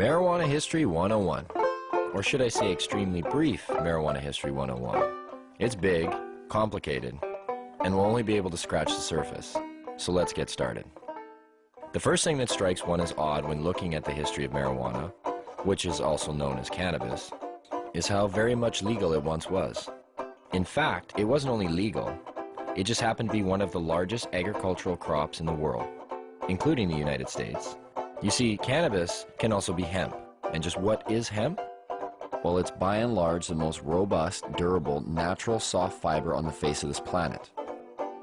Marijuana History 101. Or should I say extremely brief Marijuana History 101. It's big, complicated, and we'll only be able to scratch the surface. So let's get started. The first thing that strikes one as odd when looking at the history of marijuana, which is also known as cannabis, is how very much legal it once was. In fact, it wasn't only legal, it just happened to be one of the largest agricultural crops in the world, including the United States. You see, cannabis can also be hemp. And just what is hemp? Well, it's by and large the most robust, durable, natural soft fiber on the face of this planet.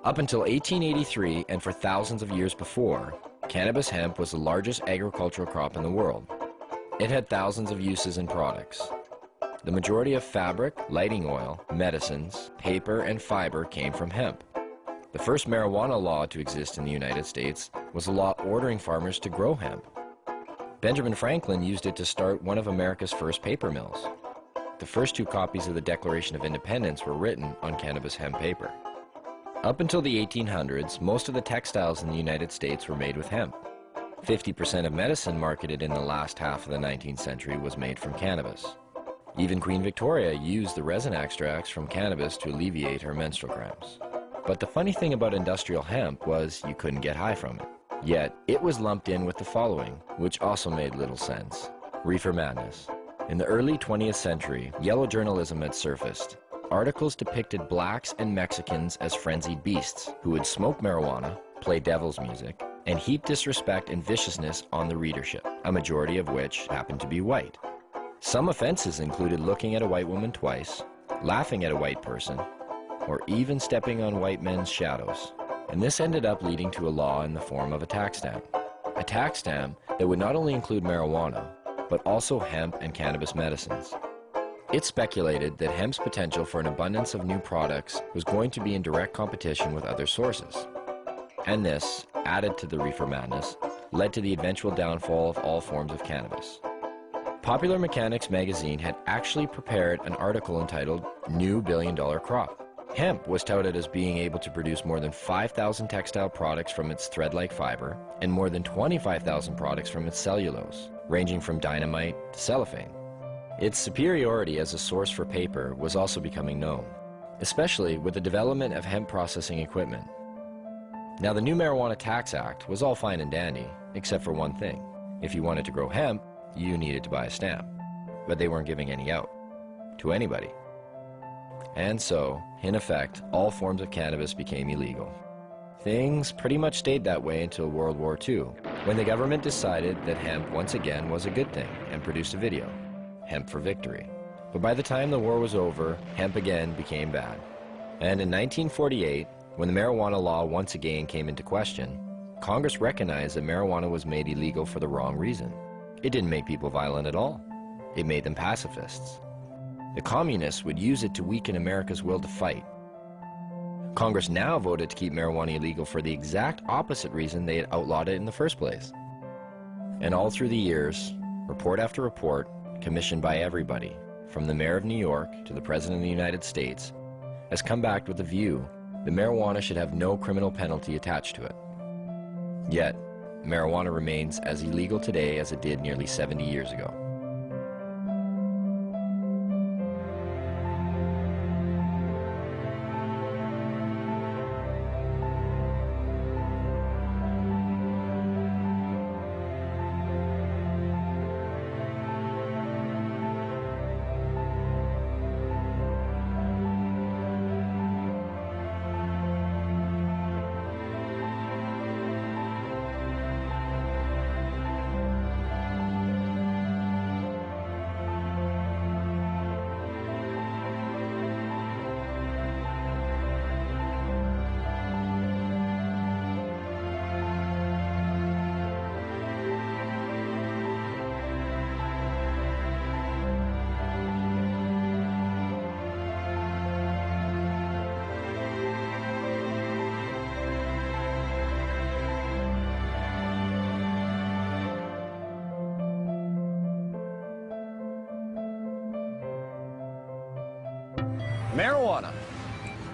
Up until 1883 and for thousands of years before, cannabis hemp was the largest agricultural crop in the world. It had thousands of uses and products. The majority of fabric, lighting oil, medicines, paper, and fiber came from hemp. The first marijuana law to exist in the United States was a law ordering farmers to grow hemp. Benjamin Franklin used it to start one of America's first paper mills. The first two copies of the Declaration of Independence were written on cannabis hemp paper. Up until the 1800s, most of the textiles in the United States were made with hemp. 50% of medicine marketed in the last half of the 19th century was made from cannabis. Even Queen Victoria used the resin extracts from cannabis to alleviate her menstrual cramps. But the funny thing about industrial hemp was you couldn't get high from it. Yet, it was lumped in with the following, which also made little sense. Reefer madness. In the early 20th century, yellow journalism had surfaced. Articles depicted blacks and Mexicans as frenzied beasts who would smoke marijuana, play devil's music, and heap disrespect and viciousness on the readership, a majority of which happened to be white. Some offenses included looking at a white woman twice, laughing at a white person, or even stepping on white men's shadows. And this ended up leading to a law in the form of a tax stamp. A tax stamp that would not only include marijuana, but also hemp and cannabis medicines. It's speculated that hemp's potential for an abundance of new products was going to be in direct competition with other sources. And this, added to the reefer madness, led to the eventual downfall of all forms of cannabis. Popular Mechanics magazine had actually prepared an article entitled New Billion Dollar Crop. Hemp was touted as being able to produce more than 5,000 textile products from its thread-like fiber and more than 25,000 products from its cellulose, ranging from dynamite to cellophane. Its superiority as a source for paper was also becoming known, especially with the development of hemp processing equipment. Now the new Marijuana Tax Act was all fine and dandy, except for one thing. If you wanted to grow hemp, you needed to buy a stamp. But they weren't giving any out. To anybody. And so, in effect, all forms of cannabis became illegal. Things pretty much stayed that way until World War II, when the government decided that hemp once again was a good thing and produced a video, Hemp for Victory. But by the time the war was over, hemp again became bad. And in 1948, when the marijuana law once again came into question, Congress recognized that marijuana was made illegal for the wrong reason. It didn't make people violent at all. It made them pacifists. The communists would use it to weaken America's will to fight. Congress now voted to keep marijuana illegal for the exact opposite reason they had outlawed it in the first place. And all through the years, report after report, commissioned by everybody, from the mayor of New York to the president of the United States, has come back with the view that marijuana should have no criminal penalty attached to it. Yet, marijuana remains as illegal today as it did nearly 70 years ago.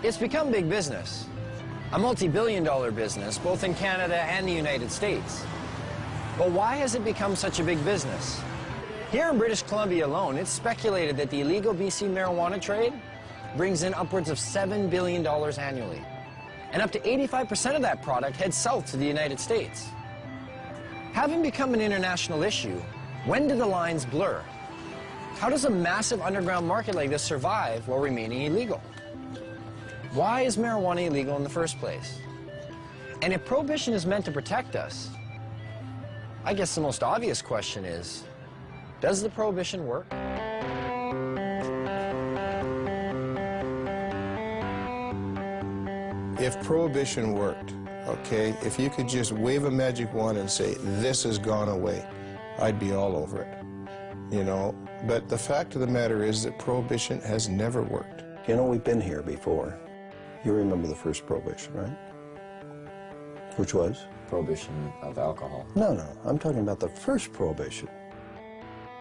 It's become big business. A multi-billion dollar business, both in Canada and the United States. But why has it become such a big business? Here in British Columbia alone, it's speculated that the illegal BC marijuana trade brings in upwards of $7 billion annually. And up to 85% of that product heads south to the United States. Having become an international issue, when do the lines blur? How does a massive underground market like this survive while remaining illegal? Why is marijuana illegal in the first place? And if prohibition is meant to protect us, I guess the most obvious question is, does the prohibition work? If prohibition worked, okay, if you could just wave a magic wand and say, this has gone away, I'd be all over it, you know. But the fact of the matter is that prohibition has never worked. You know, we've been here before. You remember the first prohibition, right? Which was? Prohibition of alcohol. No, no, I'm talking about the first prohibition.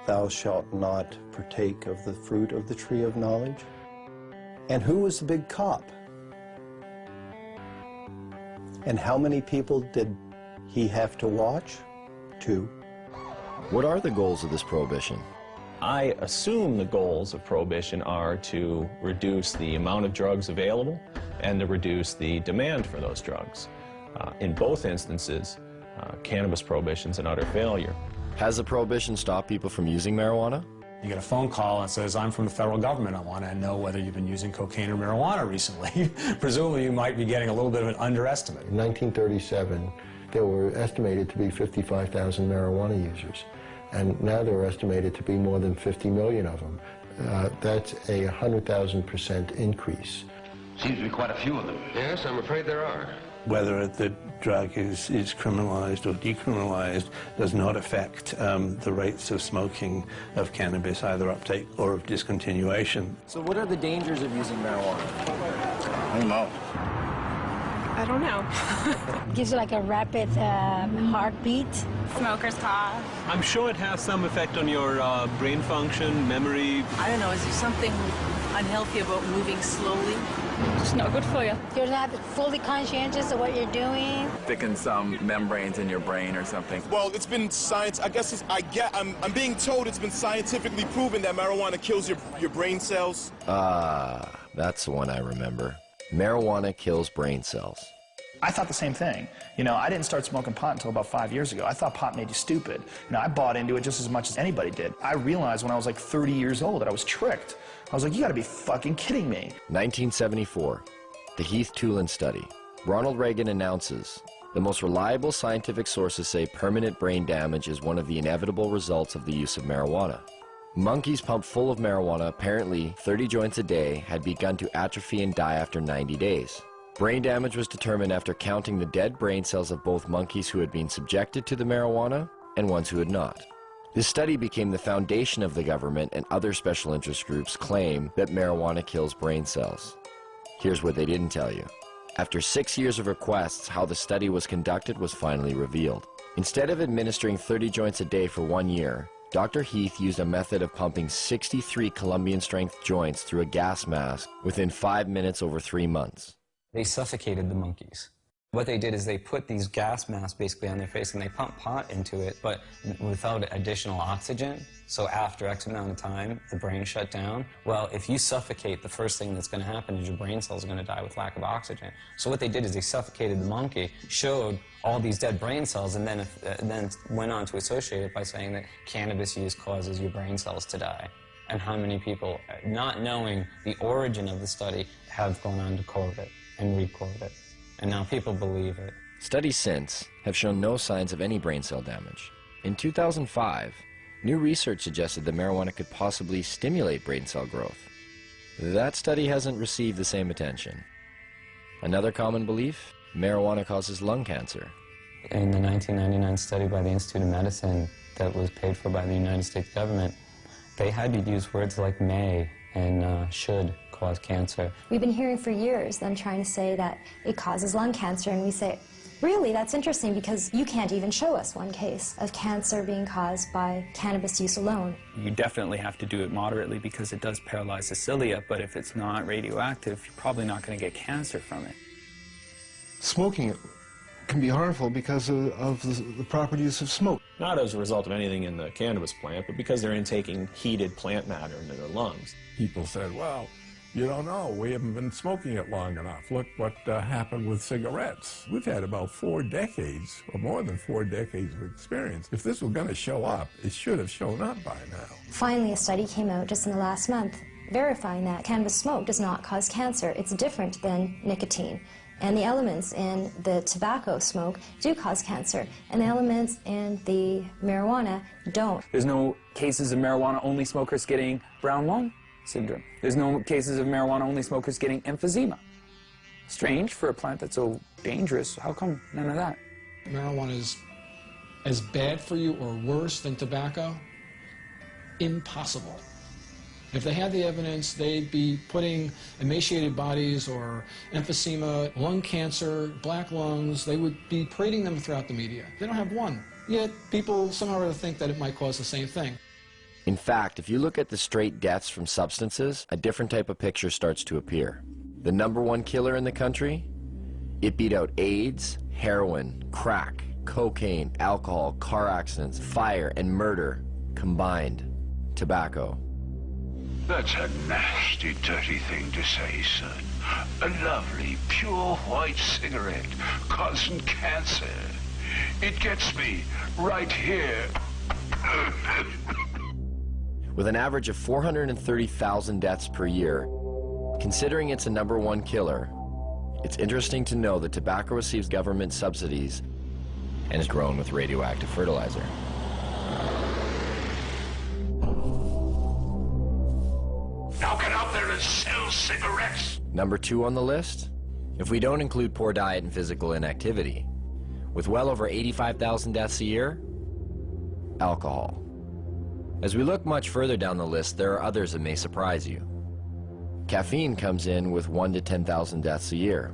Thou shalt not partake of the fruit of the tree of knowledge. And who was the big cop? And how many people did he have to watch? Two. What are the goals of this prohibition? I assume the goals of prohibition are to reduce the amount of drugs available and to reduce the demand for those drugs. Uh, in both instances, uh, cannabis prohibition's an utter failure. Has the prohibition stopped people from using marijuana? You get a phone call and says, I'm from the federal government. I want to know whether you've been using cocaine or marijuana recently. Presumably you might be getting a little bit of an underestimate. In 1937, there were estimated to be 55,000 marijuana users, and now there are estimated to be more than 50 million of them. Uh, that's a 100,000% increase. Seems to be quite a few of them. Yes, I'm afraid there are. Whether the drug is, is criminalized or decriminalized does not affect um, the rates of smoking of cannabis, either uptake or of discontinuation. So what are the dangers of using marijuana? I don't know. I don't know. Gives you like a rapid uh, heartbeat. Smoker's cough. I'm sure it has some effect on your uh, brain function, memory. I don't know, is there something unhealthy about moving slowly? It's not good for you. You're not fully conscientious of what you're doing. Thicken some membranes in your brain or something. Well, it's been science. I guess it's, I get. I'm, I'm being told it's been scientifically proven that marijuana kills your your brain cells. Ah, that's the one I remember. Marijuana kills brain cells. I thought the same thing. You know, I didn't start smoking pot until about five years ago. I thought pot made you stupid. You know, I bought into it just as much as anybody did. I realized when I was like 30 years old that I was tricked. I was like, you gotta be fucking kidding me. 1974, the Heath Tulane study. Ronald Reagan announces, the most reliable scientific sources say permanent brain damage is one of the inevitable results of the use of marijuana. Monkeys pumped full of marijuana, apparently 30 joints a day, had begun to atrophy and die after 90 days. Brain damage was determined after counting the dead brain cells of both monkeys who had been subjected to the marijuana and ones who had not. This study became the foundation of the government and other special interest groups' claim that marijuana kills brain cells. Here's what they didn't tell you. After six years of requests, how the study was conducted was finally revealed. Instead of administering 30 joints a day for one year, Dr. Heath used a method of pumping 63 Colombian strength joints through a gas mask within five minutes over three months. They suffocated the monkeys. What they did is they put these gas masks basically on their face and they pumped pot into it, but without additional oxygen. So after X amount of time, the brain shut down. Well, if you suffocate, the first thing that's going to happen is your brain cells are going to die with lack of oxygen. So what they did is they suffocated the monkey, showed all these dead brain cells, and then, if, uh, then went on to associate it by saying that cannabis use causes your brain cells to die. And how many people, not knowing the origin of the study, have gone on to it and re-quote it. And now people believe it. Studies since have shown no signs of any brain cell damage. In 2005, new research suggested that marijuana could possibly stimulate brain cell growth. That study hasn't received the same attention. Another common belief, marijuana causes lung cancer. In the 1999 study by the Institute of Medicine that was paid for by the United States government, they had to use words like may and uh, should cause cancer. We've been hearing for years them trying to say that it causes lung cancer, and we say, really, that's interesting because you can't even show us one case of cancer being caused by cannabis use alone. You definitely have to do it moderately because it does paralyze the cilia, but if it's not radioactive, you're probably not going to get cancer from it. Smoking it can be harmful because of, of the, the proper use of smoke. Not as a result of anything in the cannabis plant, but because they're intaking heated plant matter into their lungs. People said, well, you don't know. We haven't been smoking it long enough. Look what uh, happened with cigarettes. We've had about four decades, or more than four decades of experience. If this was going to show up, it should have shown up by now. Finally, a study came out just in the last month verifying that cannabis smoke does not cause cancer. It's different than nicotine. And the elements in the tobacco smoke do cause cancer, and the elements in the marijuana don't. There's no cases of marijuana-only smokers getting brown lung syndrome. There's no cases of marijuana-only smokers getting emphysema. Strange for a plant that's so dangerous. How come none of that? Marijuana is as bad for you or worse than tobacco? Impossible. If they had the evidence, they'd be putting emaciated bodies or emphysema, lung cancer, black lungs, they would be parading them throughout the media. They don't have one. Yet people somehow think that it might cause the same thing. In fact, if you look at the straight deaths from substances, a different type of picture starts to appear. The number one killer in the country? It beat out AIDS, heroin, crack, cocaine, alcohol, car accidents, fire, and murder combined. Tobacco. That's a nasty, dirty thing to say, son. A lovely, pure white cigarette causing cancer. It gets me right here. With an average of 430,000 deaths per year, considering it's a number one killer, it's interesting to know that tobacco receives government subsidies and is grown with radioactive fertilizer. Now get out there and sell cigarettes. Number two on the list? If we don't include poor diet and physical inactivity, with well over 85,000 deaths a year, alcohol. As we look much further down the list, there are others that may surprise you. Caffeine comes in with 1 to 10,000 deaths a year.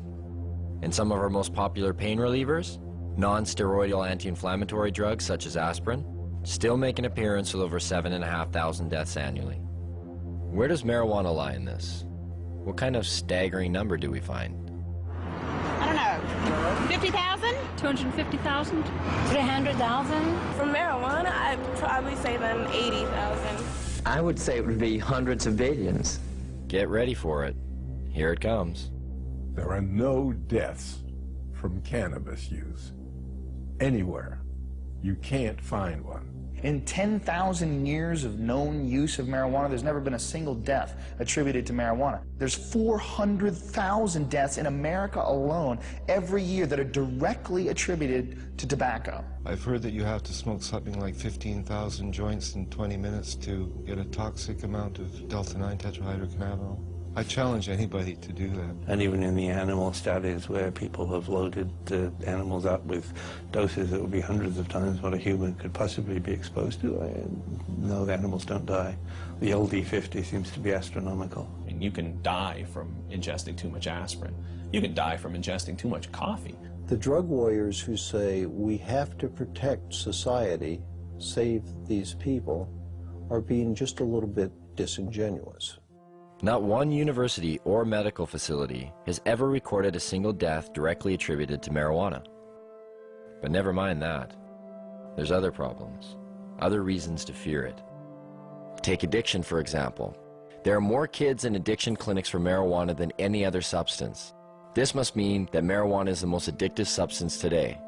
And some of our most popular pain relievers, non-steroidal anti-inflammatory drugs such as aspirin, still make an appearance with over 7,500 deaths annually. Where does marijuana lie in this? What kind of staggering number do we find? I don't 50,000? 250,000? 300,000? For marijuana, I'd probably say then 80,000. I would say it would be hundreds of billions. Get ready for it. Here it comes. There are no deaths from cannabis use anywhere. You can't find one. In 10,000 years of known use of marijuana, there's never been a single death attributed to marijuana. There's 400,000 deaths in America alone every year that are directly attributed to tobacco. I've heard that you have to smoke something like 15,000 joints in 20 minutes to get a toxic amount of delta-9 tetrahydrocannabinol. I challenge anybody to do that. And even in the animal studies where people have loaded the animals up with doses that would be hundreds of times what a human could possibly be exposed to, I, no, the animals don't die. The LD50 seems to be astronomical. And you can die from ingesting too much aspirin. You can die from ingesting too much coffee. The drug warriors who say we have to protect society, save these people, are being just a little bit disingenuous. Not one university or medical facility has ever recorded a single death directly attributed to marijuana. But never mind that. There's other problems, other reasons to fear it. Take addiction, for example. There are more kids in addiction clinics for marijuana than any other substance. This must mean that marijuana is the most addictive substance today.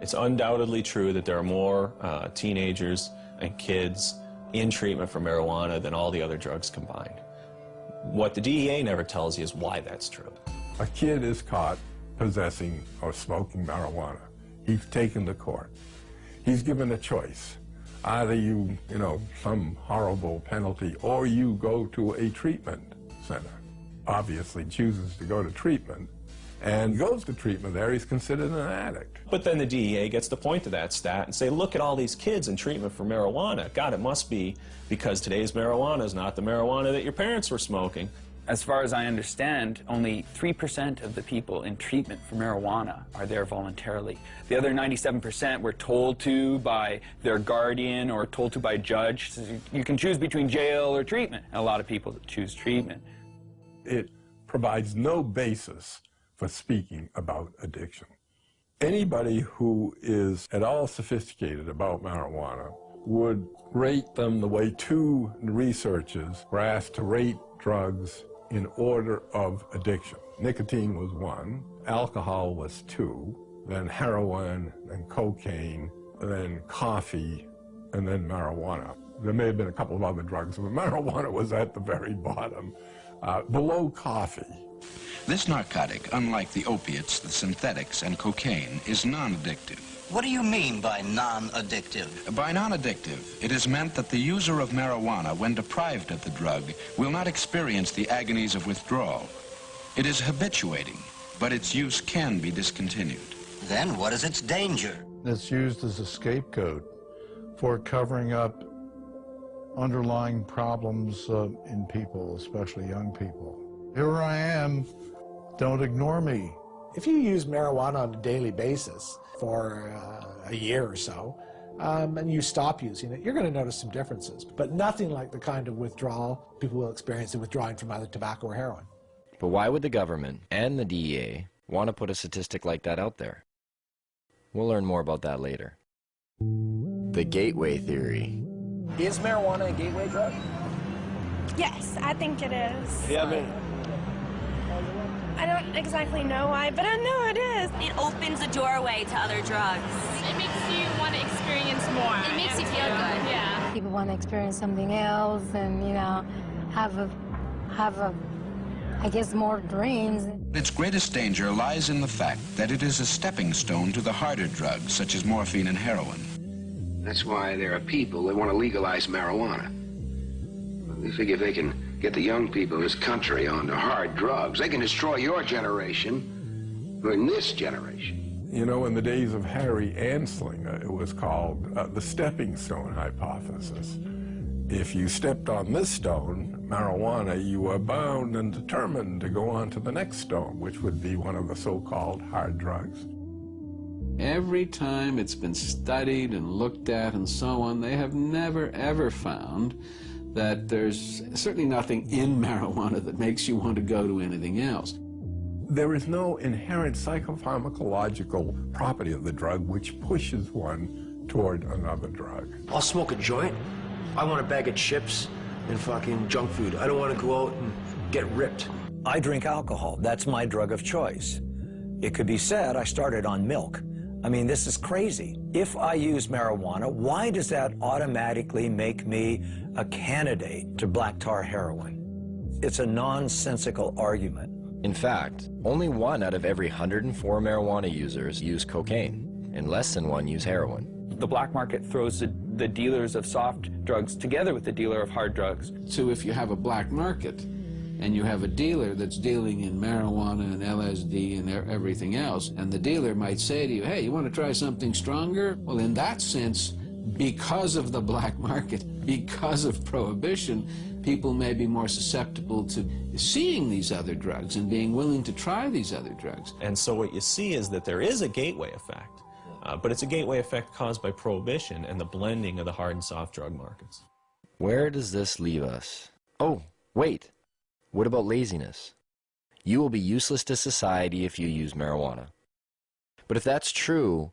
It's undoubtedly true that there are more uh, teenagers and kids in treatment for marijuana than all the other drugs combined. What the DEA never tells you is why that's true. A kid is caught possessing or smoking marijuana. He's taken to court. He's given a choice. Either you, you know, some horrible penalty, or you go to a treatment center. Obviously chooses to go to treatment and goes to treatment there, he's considered an addict. But then the DEA gets to point to that stat and say, look at all these kids in treatment for marijuana. God, it must be because today's marijuana is not the marijuana that your parents were smoking. As far as I understand, only 3% of the people in treatment for marijuana are there voluntarily. The other 97% were told to by their guardian or told to by a judge. You can choose between jail or treatment. And a lot of people choose treatment. It provides no basis for speaking about addiction. Anybody who is at all sophisticated about marijuana would rate them the way two researchers were asked to rate drugs in order of addiction. Nicotine was one, alcohol was two, then heroin, then cocaine, then coffee, and then marijuana. There may have been a couple of other drugs, but marijuana was at the very bottom, uh, below coffee. This narcotic, unlike the opiates, the synthetics, and cocaine, is non-addictive. What do you mean by non-addictive? By non-addictive, it is meant that the user of marijuana, when deprived of the drug, will not experience the agonies of withdrawal. It is habituating, but its use can be discontinued. Then what is its danger? It's used as a scapegoat for covering up underlying problems uh, in people, especially young people. Here I am, don't ignore me. If you use marijuana on a daily basis for uh, a year or so, um, and you stop using it, you're going to notice some differences, but nothing like the kind of withdrawal people will experience in withdrawing from either tobacco or heroin. But why would the government and the DEA want to put a statistic like that out there? We'll learn more about that later. The gateway theory. Is marijuana a gateway drug? Yes, I think it is. Yeah, I mean, I don't exactly know why, but I know it is. It opens a doorway to other drugs. It makes you want to experience more. It makes you feel good. Yeah. People want to experience something else and, you know, have a, have a, I guess, more dreams. Its greatest danger lies in the fact that it is a stepping stone to the harder drugs, such as morphine and heroin. That's why there are people that want to legalize marijuana. They figure if they can get the young people of this country onto hard drugs, they can destroy your generation or in this generation. You know, in the days of Harry Anslinger, it was called uh, the stepping stone hypothesis. If you stepped on this stone, marijuana, you were bound and determined to go on to the next stone, which would be one of the so-called hard drugs. Every time it's been studied and looked at and so on, they have never, ever found that there's certainly nothing in marijuana that makes you want to go to anything else. There is no inherent psychopharmacological property of the drug which pushes one toward another drug. I'll smoke a joint. I want a bag of chips and fucking junk food. I don't want to go out and get ripped. I drink alcohol. That's my drug of choice. It could be said I started on milk. I mean, this is crazy. If I use marijuana, why does that automatically make me a candidate to black tar heroin? It's a nonsensical argument. In fact, only one out of every 104 marijuana users use cocaine, and less than one use heroin. The black market throws the, the dealers of soft drugs together with the dealer of hard drugs. So if you have a black market, and you have a dealer that's dealing in marijuana and LSD and everything else, and the dealer might say to you, hey, you want to try something stronger? Well, in that sense, because of the black market, because of prohibition, people may be more susceptible to seeing these other drugs and being willing to try these other drugs. And so what you see is that there is a gateway effect, uh, but it's a gateway effect caused by prohibition and the blending of the hard and soft drug markets. Where does this leave us? Oh, wait. What about laziness? You will be useless to society if you use marijuana. But if that's true,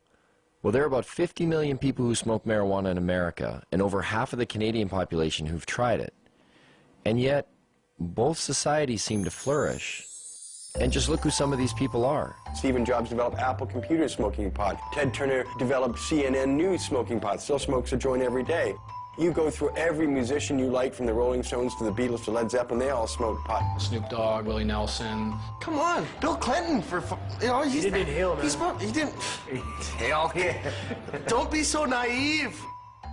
well, there are about 50 million people who smoke marijuana in America, and over half of the Canadian population who've tried it. And yet, both societies seem to flourish. And just look who some of these people are. Stephen Jobs developed Apple Computer smoking pot. Ted Turner developed CNN News smoking pot. Still smokes a joint every day. You go through every musician you like, from the Rolling Stones to the Beatles to Led Zeppelin, they all smoke pot. Snoop Dogg, Willie Nelson. Come on, Bill Clinton for, you know, he didn't inhale, man. He smoked, he didn't inhale, yeah. Don't be so naive.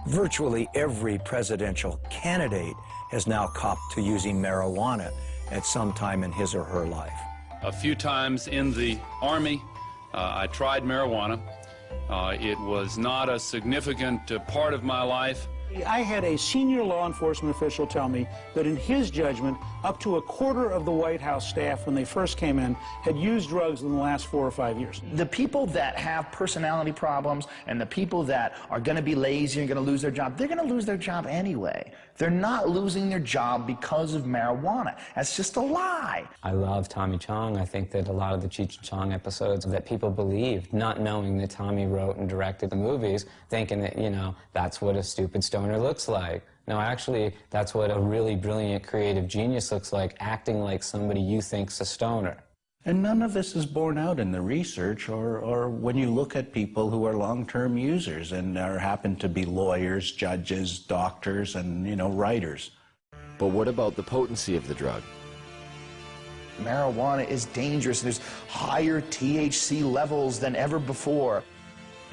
Virtually every presidential candidate has now copped to using marijuana at some time in his or her life. A few times in the Army, uh, I tried marijuana. Uh, it was not a significant uh, part of my life. I had a senior law enforcement official tell me that in his judgment, up to a quarter of the White House staff when they first came in had used drugs in the last four or five years. The people that have personality problems and the people that are going to be lazy and going to lose their job, they're going to lose their job anyway. They're not losing their job because of marijuana. That's just a lie. I love Tommy Chong. I think that a lot of the Cheech and Chong episodes that people believed, not knowing that Tommy wrote and directed the movies, thinking that, you know, that's what a stupid stoner looks like. No, actually, that's what a really brilliant creative genius looks like, acting like somebody you think's a stoner. And none of this is borne out in the research or, or when you look at people who are long-term users and are happen to be lawyers, judges, doctors, and, you know, writers. But what about the potency of the drug? Marijuana is dangerous. There's higher THC levels than ever before.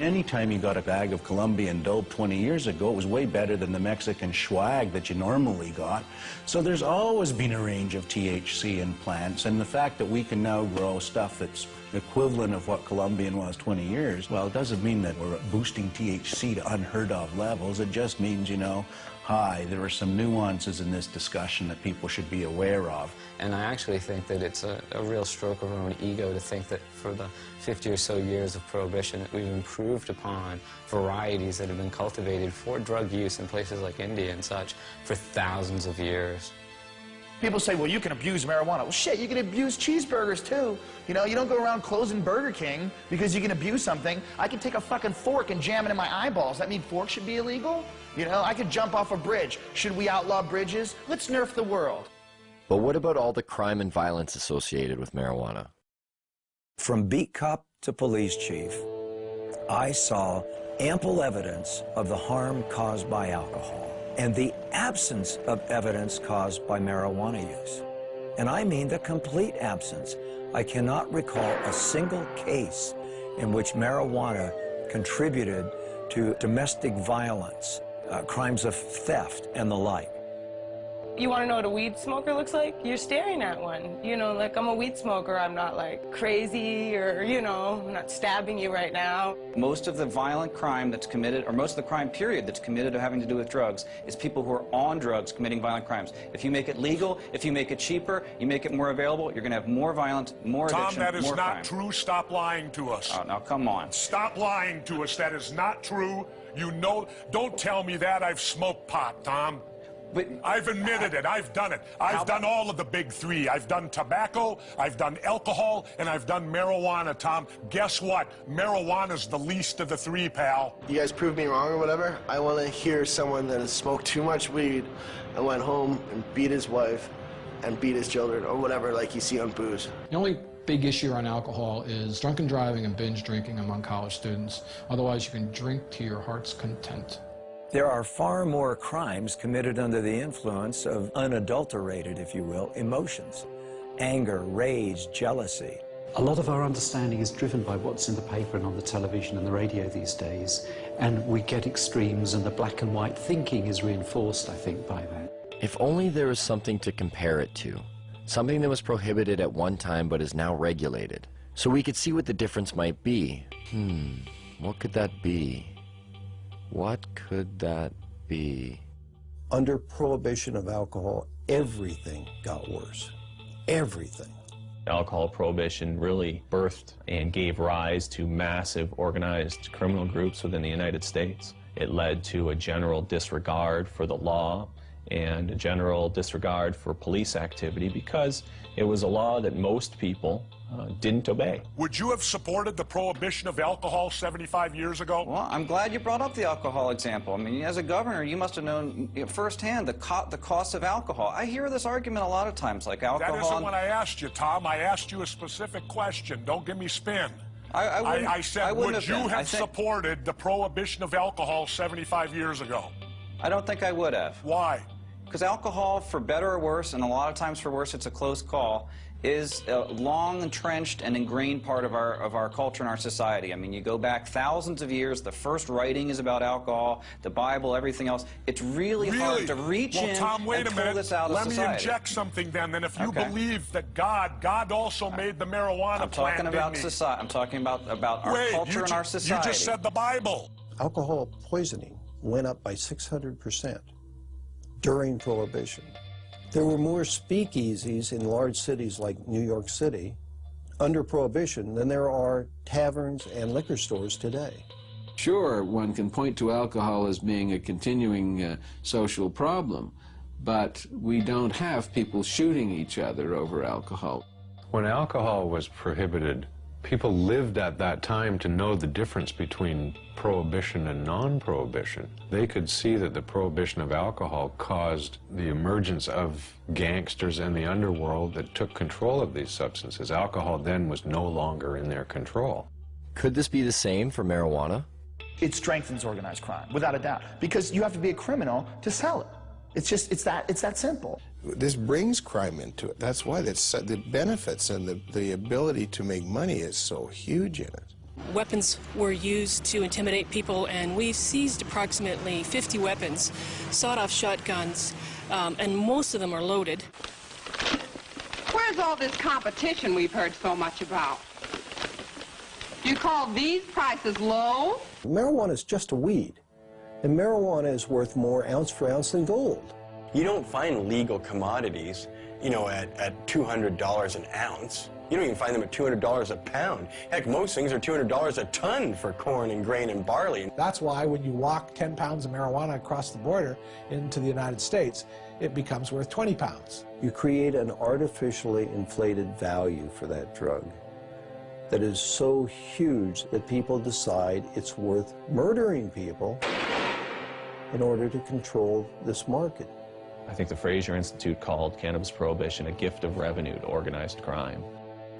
Anytime you got a bag of Colombian dope 20 years ago, it was way better than the Mexican swag that you normally got. So there's always been a range of THC in plants, and the fact that we can now grow stuff that's equivalent of what Colombian was 20 years, well, it doesn't mean that we're boosting THC to unheard of levels. It just means, you know, hi, there are some nuances in this discussion that people should be aware of. And I actually think that it's a, a, real stroke of our own ego to think that for the 50 or so years of prohibition that we've improved upon varieties that have been cultivated for drug use in places like India and such for thousands of years. People say, well, you can abuse marijuana. Well, shit, you can abuse cheeseburgers, too. You know, you don't go around closing Burger King because you can abuse something. I can take a fucking fork and jam it in my eyeballs. That mean forks should be illegal? You know, I could jump off a bridge. Should we outlaw bridges? Let's nerf the world. But what about all the crime and violence associated with marijuana? From beat cop to police chief, I saw ample evidence of the harm caused by alcohol and the absence of evidence caused by marijuana use. And I mean the complete absence. I cannot recall a single case in which marijuana contributed to domestic violence, uh, crimes of theft, and the like. You want to know what a weed smoker looks like? You're staring at one. You know, like I'm a weed smoker. I'm not like crazy or, you know, I'm not stabbing you right now. Most of the violent crime that's committed, or most of the crime period that's committed to having to do with drugs, is people who are on drugs committing violent crimes. If you make it legal, if you make it cheaper, you make it more available, you're going to have more violence, more Tom, addiction, that is more not crime. true. Stop lying to us. Oh, now come on. Stop lying to us. That is not true. You know, don't tell me that. I've smoked pot, Tom. But I've admitted it. I've done it. I've done all of the big three. I've done tobacco, I've done alcohol, and I've done marijuana, Tom. Guess what? Marijuana's the least of the three, pal. You guys prove me wrong or whatever. I want to hear someone that has smoked too much weed and went home and beat his wife and beat his children or whatever like you see on booze. The only big issue on alcohol is drunken driving and binge drinking among college students. Otherwise, you can drink to your heart's content. There are far more crimes committed under the influence of unadulterated, if you will, emotions. Anger, rage, jealousy. A lot of our understanding is driven by what's in the paper and on the television and the radio these days, and we get extremes and the black and white thinking is reinforced, I think, by that. If only there was something to compare it to. Something that was prohibited at one time but is now regulated. So we could see what the difference might be. Hmm, what could that be? What could that be? Under prohibition of alcohol, everything got worse. Everything. Alcohol prohibition really birthed and gave rise to massive organized criminal groups within the United States. It led to a general disregard for the law and a general disregard for police activity because it was a law that most people uh, didn't obey. Would you have supported the prohibition of alcohol 75 years ago? Well, I'm glad you brought up the alcohol example. I mean, as a governor, you must have known you know, firsthand the, co the cost of alcohol. I hear this argument a lot of times, like alcohol. That isn't what I asked you, Tom. I asked you a specific question. Don't give me spin. I, I, I, I said, I would have you been. have think... supported the prohibition of alcohol 75 years ago? I don't think I would have. Why? Because alcohol, for better or worse, and a lot of times for worse, it's a close call, is a long entrenched and ingrained part of our of our culture and our society. I mean, you go back thousands of years. The first writing is about alcohol, the Bible, everything else. It's really, really? hard to reach well, in Tom, wait and a pull minute. this out Let of society. me inject something then. Then, if you Okay. believe that God, God also uh, made the marijuana I'm plant, talking about society. I'm talking about about our Wait, culture and our society. You just said the Bible. Alcohol poisoning went up by 600% during Prohibition. There were more speakeasies in large cities like New York City under Prohibition than there are taverns and liquor stores today. Sure, one can point to alcohol as being a continuing uh, social problem, but we don't have people shooting each other over alcohol. When alcohol was prohibited, people lived at that time to know the difference between prohibition and non-prohibition. They could see that the prohibition of alcohol caused the emergence of gangsters and the underworld that took control of these substances. Alcohol then was no longer in their control. Could this be the same for marijuana? It strengthens organized crime, without a doubt, because you have to be a criminal to sell it. It's just, it's that, it's that simple. This brings crime into it. That's why that's, the benefits and the, the ability to make money is so huge in it. Weapons were used to intimidate people, and we seized approximately 50 weapons, sawed-off shotguns, um, and most of them are loaded. Where's all this competition we've heard so much about? Do you call these prices low? Marijuana is just a weed, and marijuana is worth more ounce for ounce than gold. You don't find legal commodities, you know, at, at $200 an ounce. You don't even find them at $200 a pound. Heck, most things are $200 a ton for corn and grain and barley. That's why when you walk 10 pounds of marijuana across the border into the United States, it becomes worth 20 pounds. You create an artificially inflated value for that drug that is so huge that people decide it's worth murdering people in order to control this market. I think the Fraser Institute called cannabis prohibition a gift of revenue to organized crime.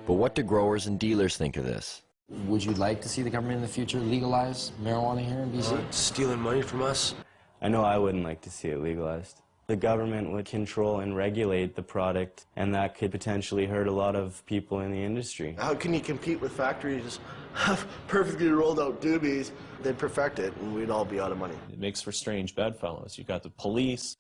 But what do growers and dealers think of this? Would you like to see the government in the future legalize marijuana here in BC? Uh, stealing money from us? I know I wouldn't like to see it legalized. The government would control and regulate the product, and that could potentially hurt a lot of people in the industry. How can you compete with factories have perfectly rolled out doobies? They'd perfect it, and we'd all be out of money. It makes for strange bedfellows. You've got the police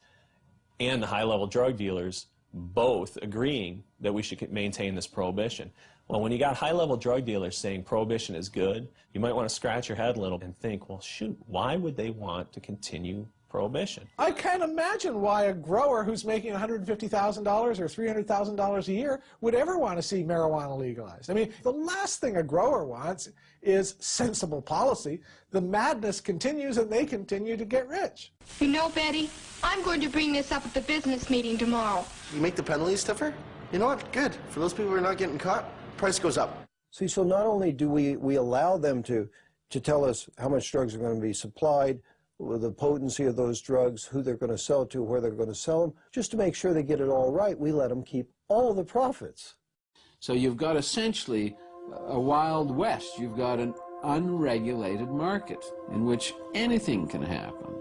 and the high-level drug dealers both agreeing that we should maintain this prohibition. Well, when you got high-level drug dealers saying prohibition is good, you might want to scratch your head a little and think, well, shoot, why would they want to continue prohibition? I can't imagine why a grower who's making $150,000 or $300,000 a year would ever want to see marijuana legalized. I mean, the last thing a grower wants is sensible policy. The madness continues and they continue to get rich. You know, Betty, I'm going to bring this up at the business meeting tomorrow. You make the penalties stiffer? You know what? Good. For those people who are not getting caught, price goes up. See, so not only do we, we allow them to, to tell us how much drugs are going to be supplied, the potency of those drugs, who they're going to sell to, where they're going to sell them, just to make sure they get it all right, we let them keep all the profits. So you've got essentially a wild west. You've got an unregulated market in which anything can happen.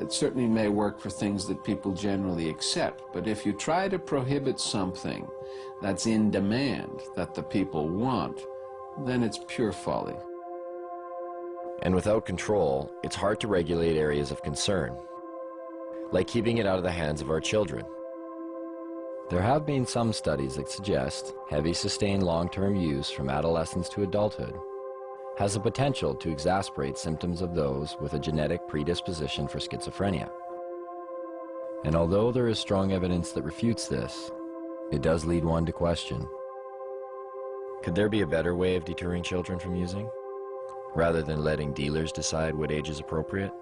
It certainly may work for things that people generally accept, but if you try to prohibit something that's in demand, that the people want, then it's pure folly. And without control, it's hard to regulate areas of concern, like keeping it out of the hands of our children. There have been some studies that suggest heavy sustained long-term use from adolescence to adulthood has the potential to exacerbate symptoms of those with a genetic predisposition for schizophrenia. And although there is strong evidence that refutes this, it does lead one to question. Could there be a better way of deterring children from using, rather than letting dealers decide what age is appropriate?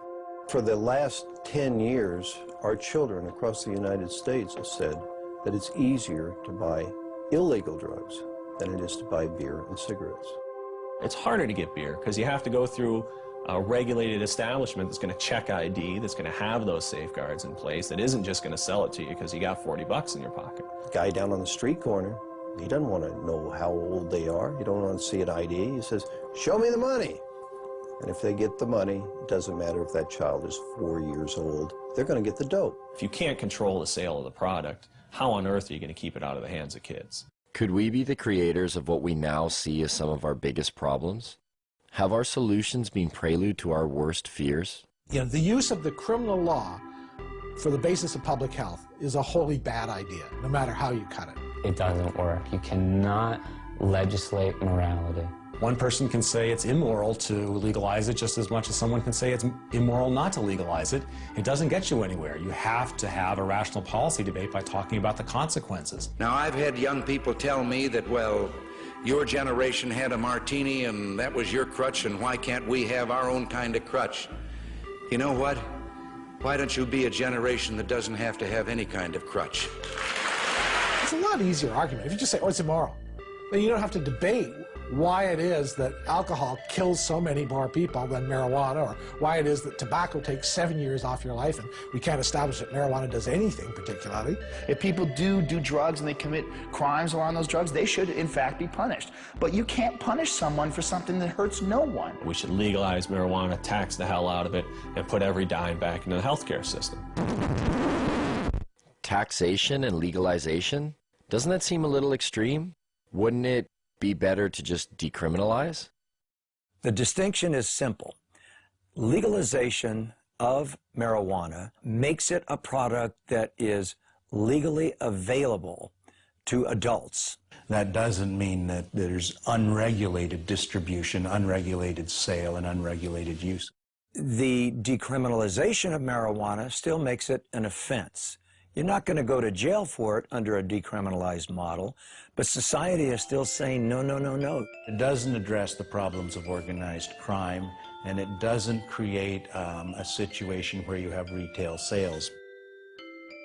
For the last 10 years, our children across the United States have said that it's easier to buy illegal drugs than it is to buy beer and cigarettes. It's harder to get beer because you have to go through a regulated establishment that's going to check ID, that's going to have those safeguards in place, that isn't just going to sell it to you because you got 40 bucks in your pocket. Guy down on the street corner, he doesn't want to know how old they are. He don't want to see an ID. He says, show me the money. And if they get the money, it doesn't matter if that child is four years old, they're going to get the dope. If you can't control the sale of the product, how on earth are you going to keep it out of the hands of kids? Could we be the creators of what we now see as some of our biggest problems? Have our solutions been prelude to our worst fears? You know, the use of the criminal law for the basis of public health is a wholly bad idea, no matter how you cut it. It doesn't work. You cannot legislate morality. One person can say it's immoral to legalize it just as much as someone can say it's immoral not to legalize it. It doesn't get you anywhere. You have to have a rational policy debate by talking about the consequences. Now, I've had young people tell me that, well, Your generation had a martini and that was your crutch, and why can't we have our own kind of crutch? You know what? Why don't you be a generation that doesn't have to have any kind of crutch? It's a lot easier argument if you just say, oh, it's immoral. Then you don't have to debate why it is that alcohol kills so many more people than marijuana, or why it is that tobacco takes seven years off your life and we can't establish that marijuana does anything particularly. If people do do drugs and they commit crimes around those drugs, they should in fact be punished. But you can't punish someone for something that hurts no one. We should legalize marijuana, tax the hell out of it, and put every dime back into the healthcare system. Taxation and legalization? Doesn't that seem a little extreme? Wouldn't it be better to just decriminalize? The distinction is simple. Legalization of marijuana makes it a product that is legally available to adults. That doesn't mean that there's unregulated distribution, unregulated sale, and unregulated use. The decriminalization of marijuana still makes it an offense. You're not going to go to jail for it under a decriminalized model, but society is still saying no, no, no, no. It doesn't address the problems of organized crime, and it doesn't create um, a situation where you have retail sales.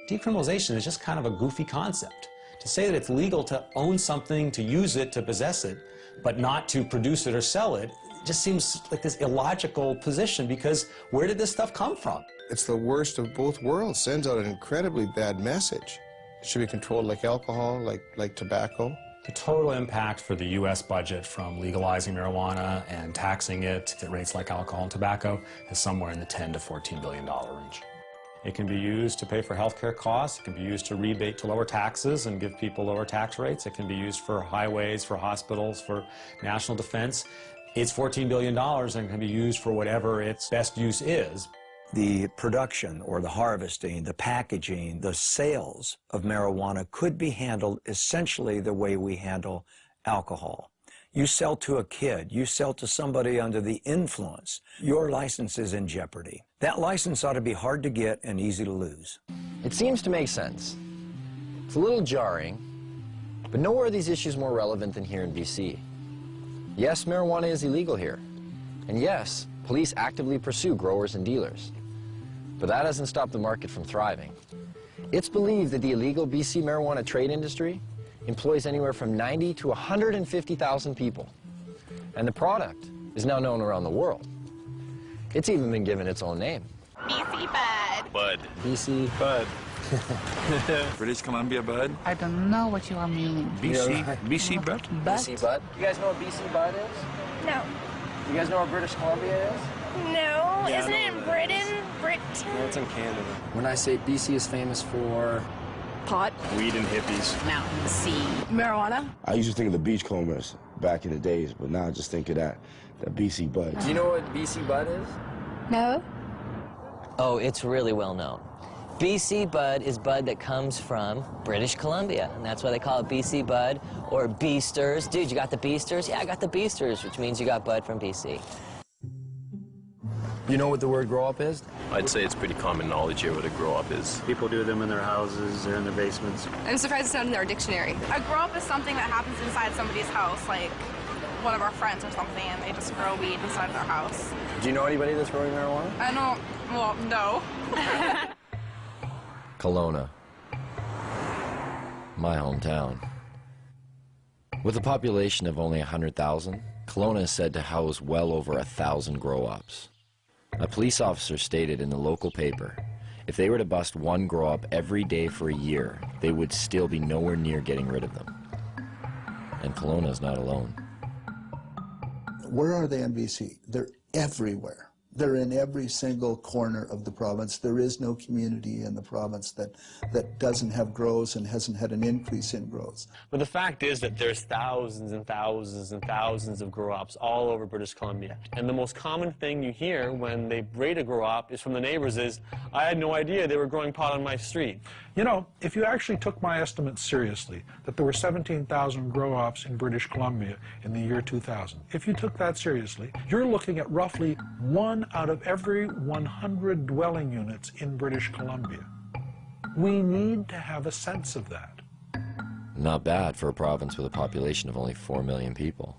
Decriminalization is just kind of a goofy concept. To say that it's legal to own something, to use it, to possess it, but not to produce it or sell it, just seems like this illogical position because where did this stuff come from? It's the worst of both worlds. Sends out an incredibly bad message. It should be controlled like alcohol, like, like tobacco. The total impact for the U.S. budget from legalizing marijuana and taxing it at rates like alcohol and tobacco is somewhere in the 10 to 14 billion dollar range. It can be used to pay for healthcare costs. It can be used to rebate to lower taxes and give people lower tax rates. It can be used for highways, for hospitals, for national defense. It's $14 billion and can be used for whatever its best use is. The production or the harvesting, the packaging, the sales of marijuana could be handled essentially the way we handle alcohol. You sell to a kid, you sell to somebody under the influence, your license is in jeopardy. That license ought to be hard to get and easy to lose. It seems to make sense. It's a little jarring, but nowhere are these issues more relevant than here in BC. Yes, marijuana is illegal here. And yes, police actively pursue growers and dealers. But that hasn't stopped the market from thriving. It's believed that the illegal BC marijuana trade industry employs anywhere from 90 to 150,000 people. And the product is now known around the world. It's even been given its own name. BC Bud. Bud. BC Bud. British Columbia Bud. I don't know what you are meaning. BC, BC Bud. BC Bud. You guys know what BC Bud is? No. You guys know where British Columbia is? No. Yeah, Isn't it in where Britain? Britain. No, it's in Canada. When I say BC is famous for Pot. Weed and hippies. Mountain, sea. Marijuana? I used to think of the beachcombers back in the days, but now I just think of that, that BC Bud. Do you know what BC Bud is? No. Oh, it's really well known. BC Bud is bud that comes from British Columbia, and that's why they call it BC Bud or Beasters. Dude, you got the Beasters? Yeah, I got the Beasters, which means you got bud from BC. You know what the word grow op is? I'd say it's pretty common knowledge here what a grow op is. People do them in their houses or in their basements. I'm surprised it's not in our dictionary. A grow op is something that happens inside somebody's house, like one of our friends or something, and they just grow weed inside their house. Do you know anybody that's growing marijuana? I don't, well, no. Kelowna. My hometown. With a population of only 100,000, Kelowna is said to house well over a thousand grow-ops. A police officer stated in the local paper, if they were to bust one grow-op every day for a year, they would still be nowhere near getting rid of them. And Kelowna is not alone. Where are they in BC? They're everywhere. They're in every single corner of the province. There is no community in the province that, that doesn't have grows and hasn't had an increase in grows. But the fact is that there's thousands and thousands and thousands of grow-ops all over British Columbia. And the most common thing you hear when they raid a grow-op is from the neighbors is, I had no idea they were growing pot on my street. You know, if you actually took my estimate seriously, that there were 17,000 grow-ops in British Columbia in the year 2000, if you took that seriously, you're looking at roughly one out of every 100 dwelling units in British Columbia. We need to have a sense of that. Not bad for a province with a population of only 4 million people.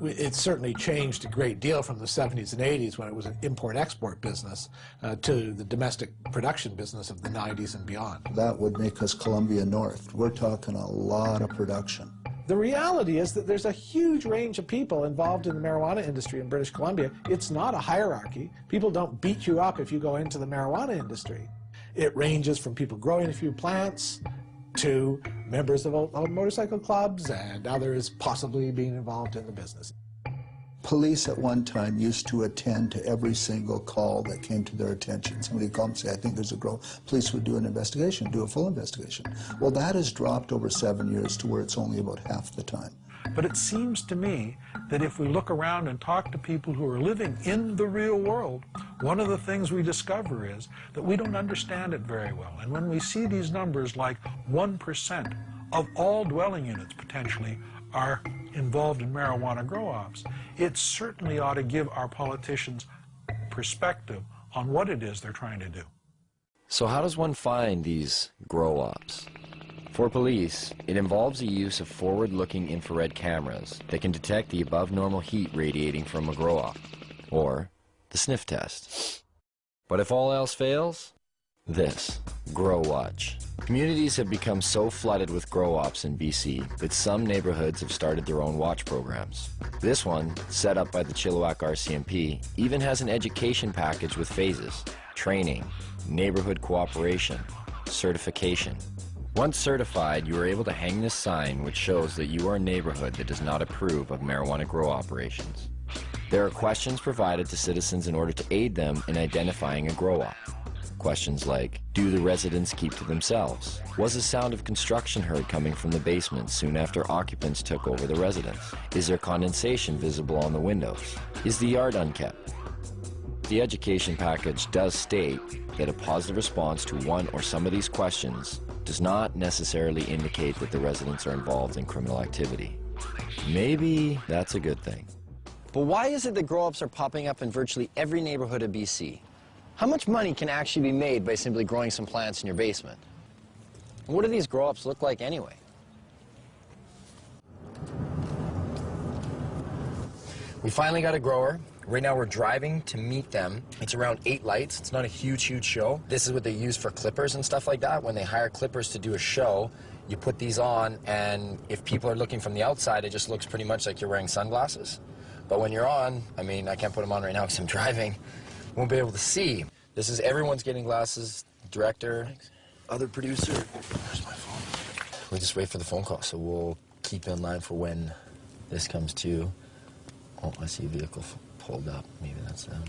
It certainly changed a great deal from the 70s and 80s when it was an import-export business uh, to the domestic production business of the 90s and beyond. That would make us Colombia North. We're talking a lot of production. The reality is that there's a huge range of people involved in the marijuana industry in British Columbia. It's not a hierarchy. People don't beat you up if you go into the marijuana industry. It ranges from people growing a few plants to members of, of motorcycle clubs and others possibly being involved in the business. Police at one time used to attend to every single call that came to their attention. Somebody called and say, I think there's a girl. Police would do an investigation, do a full investigation. Well, that has dropped over seven years to where it's only about half the time. But it seems to me that if we look around and talk to people who are living in the real world, one of the things we discover is that we don't understand it very well. And when we see these numbers like 1% of all dwelling units potentially are involved in marijuana grow-ops, it certainly ought to give our politicians perspective on what it is they're trying to do. So how does one find these grow-ops? For police, it involves the use of forward-looking infrared cameras that can detect the above-normal heat radiating from a grow-op, or the sniff test. But if all else fails, this, Grow Watch. Communities have become so flooded with grow-ops in BC that some neighborhoods have started their own watch programs. This one, set up by the Chilliwack RCMP, even has an education package with phases, training, neighborhood cooperation, certification. Once certified, you are able to hang this sign which shows that you are a neighborhood that does not approve of marijuana grow operations. There are questions provided to citizens in order to aid them in identifying a grow-op. Questions like, do the residents keep to themselves? Was the sound of construction heard coming from the basement soon after occupants took over the residence? Is there condensation visible on the windows? Is the yard unkept? The education package does state that a positive response to one or some of these questions does not necessarily indicate that the residents are involved in criminal activity. Maybe that's a good thing. But why is it that grow-ops are popping up in virtually every neighborhood of BC? How much money can actually be made by simply growing some plants in your basement? And what do these grow-ops look like anyway? We finally got a grower. Right now we're driving to meet them. It's around eight lights. It's not a huge, huge show. This is what they use for clippers and stuff like that. When they hire clippers to do a show, you put these on, and if people are looking from the outside, it just looks pretty much like you're wearing sunglasses. But when you're on, I mean, I can't put them on right now because I'm driving, won't be able to see. This is everyone's getting glasses, director, other producer. Where's my phone? We just wait for the phone call, so we'll keep in line for when this comes to. Oh, I see a vehicle pulled up. Maybe that's them.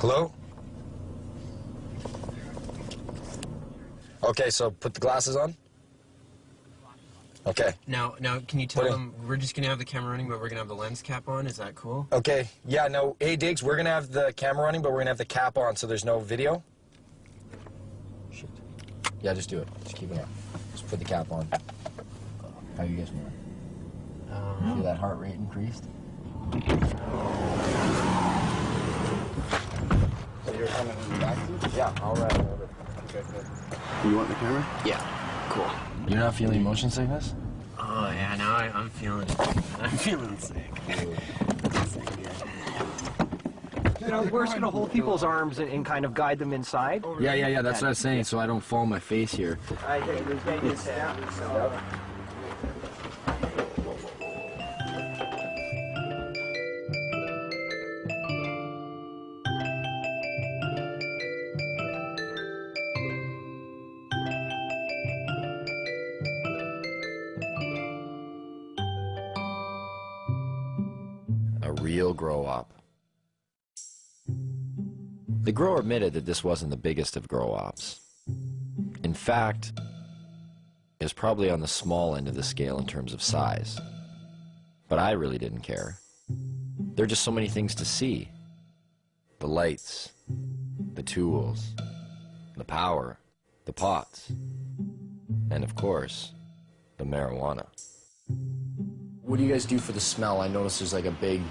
Hello? Okay, so put the glasses on. Okay. Now, now, can you tell Put them we're just gonna have the camera running, but we're gonna have the lens cap on? Is that cool? Okay. Yeah, no, hey, Diggs, we're going to have the camera running, but we're going to have the cap on so there's no video. Shit. Yeah, just do it. Just keep it on. Just put the cap on. How you guys doing? Um, Feel that heart rate increased? So you're coming back to? Yeah, I'll ride over. Okay, good. You want the camera? Yeah. Cool. You're not feeling motion sickness? Oh yeah, now I, I'm feeling, I'm feeling sick. You know, we're just gonna hold people's arms and, and kind of guide them inside. Yeah, yeah, yeah, that's what I was saying, so I don't fall on my face here. I think there's The grower admitted that this wasn't the biggest of grow ops. In fact, it was probably on the small end of the scale in terms of size. But I really didn't care. There are just so many things to see. The lights, the tools, the power, the pots, and of course, the marijuana. What do you guys do for the smell? I notice there's like a big...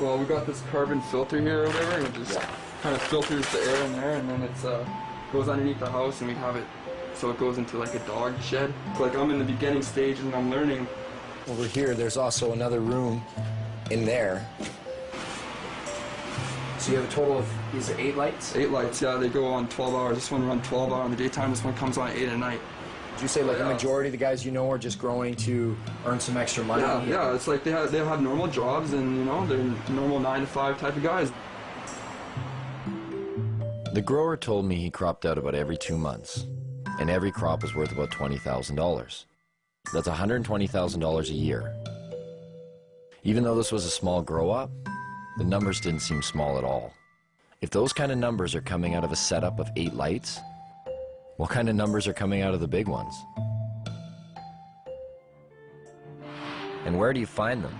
Well, we got this carbon filter here or whatever, and it just kind of filters the air in there, and then it's uh, goes underneath the house and we have it so it goes into like a dog shed. Like I'm in the beginning stage and I'm learning. Over here, there's also another room in there. So you have a total of, these are eight lights? Eight lights, yeah, they go on 12 hours. This one runs 12 hours in the daytime, this one comes on 8 at night. Did you say like the majority of the guys you know are just growing to earn some extra money? Yeah, yeah, it's like they have, they have normal jobs and, you know, they're normal 9 to 5 type of guys. The grower told me he cropped out about every two months, and every crop was worth about $20,000. That's $120,000 a year. Even though this was a small grow op, the numbers didn't seem small at all. If those kind of numbers are coming out of a setup of eight lights, what kind of numbers are coming out of the big ones? And where do you find them?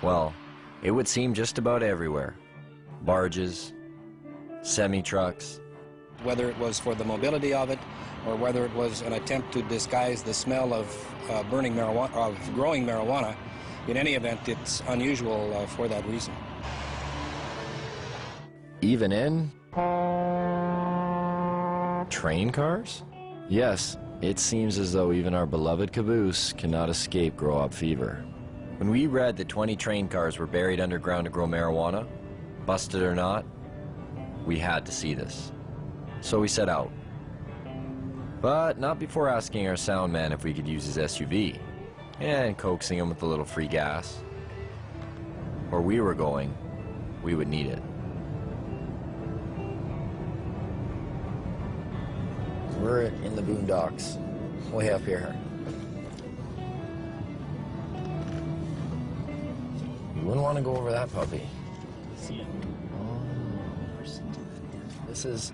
Well, it would seem just about everywhere. Barges, semi-trucks, whether it was for the mobility of it or whether it was an attempt to disguise the smell of uh, burning marijuana, of growing marijuana. In any event, it's unusual uh, for that reason. even in train cars? Yes, it seems as though even our beloved caboose cannot escape grow-op fever. When we read that 20 train cars were buried underground to grow marijuana, busted or not, we had to see this. So we set out. But not before asking our sound man if we could use his SUV, and coaxing him with a little free gas. Where we were going, we would need it. We're in the boondocks, way up here. You wouldn't want to go over that puppy. This is